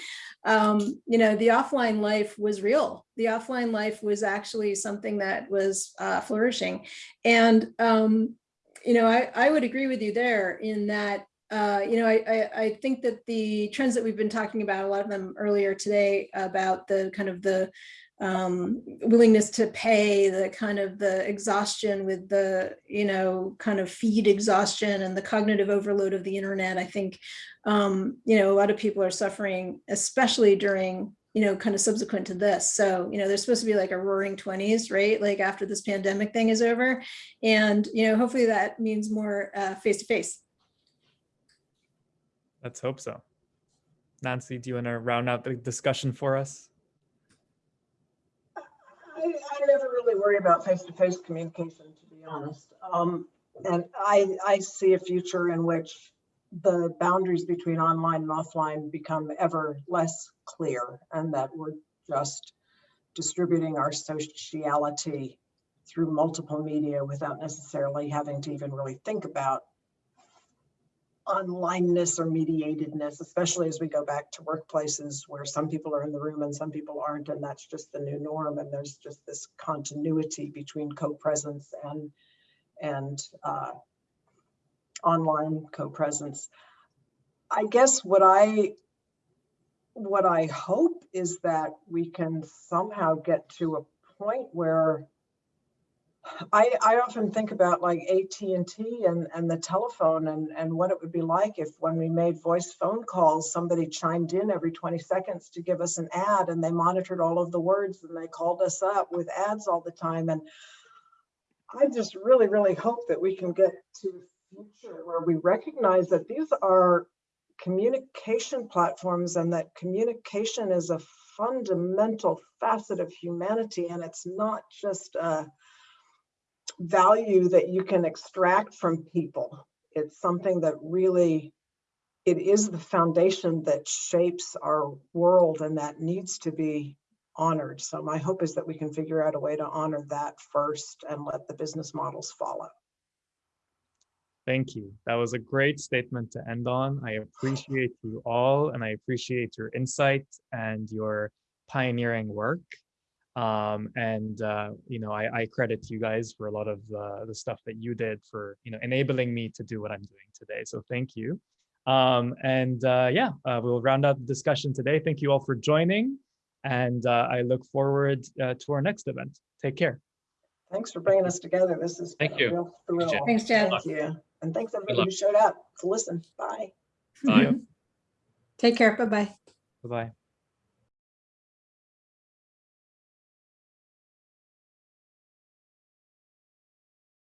Um, you know, the offline life was real. The offline life was actually something that was uh, flourishing. And, um, you know, I, I would agree with you there in that, uh, you know, I, I, I think that the trends that we've been talking about, a lot of them earlier today about the kind of the um, willingness to pay, the kind of the exhaustion with the, you know, kind of feed exhaustion and the cognitive overload of the internet. I think, um, you know, a lot of people are suffering, especially during, you know, kind of subsequent to this. So, you know, there's supposed to be like a roaring 20s, right? Like after this pandemic thing is over. And, you know, hopefully that means more uh, face-to-face. Let's hope so. Nancy, do you want to round out the discussion for us? I, I never really worry about face-to-face communication, to be honest. Um, and I, I see a future in which the boundaries between online and offline become ever less clear and that we're just distributing our sociality through multiple media without necessarily having to even really think about onlineness or mediatedness, especially as we go back to workplaces where some people are in the room and some people aren't, and that's just the new norm. And there's just this continuity between co-presence and and uh, online co-presence. I guess what I what I hope is that we can somehow get to a point where I, I often think about like AT&T and, and the telephone and, and what it would be like if when we made voice phone calls, somebody chimed in every 20 seconds to give us an ad and they monitored all of the words and they called us up with ads all the time. And I just really, really hope that we can get to a future where we recognize that these are communication platforms and that communication is a fundamental facet of humanity and it's not just a value that you can extract from people. It's something that really, it is the foundation that shapes our world and that needs to be honored. So my hope is that we can figure out a way to honor that first and let the business models follow. Thank you. That was a great statement to end on. I appreciate you all and I appreciate your insight and your pioneering work. Um, and, uh, you know, I, I credit you guys for a lot of the, the stuff that you did for, you know, enabling me to do what I'm doing today. So thank you. Um, and uh, yeah, uh, we'll round out the discussion today. Thank you all for joining. And uh, I look forward uh, to our next event. Take care. Thanks for bringing us together. This is Thank you. real thrill. Jen. Thanks, Jen. Thank you. And thanks everybody who showed up to listen. Bye. Bye. Take care. Bye-bye. Bye-bye.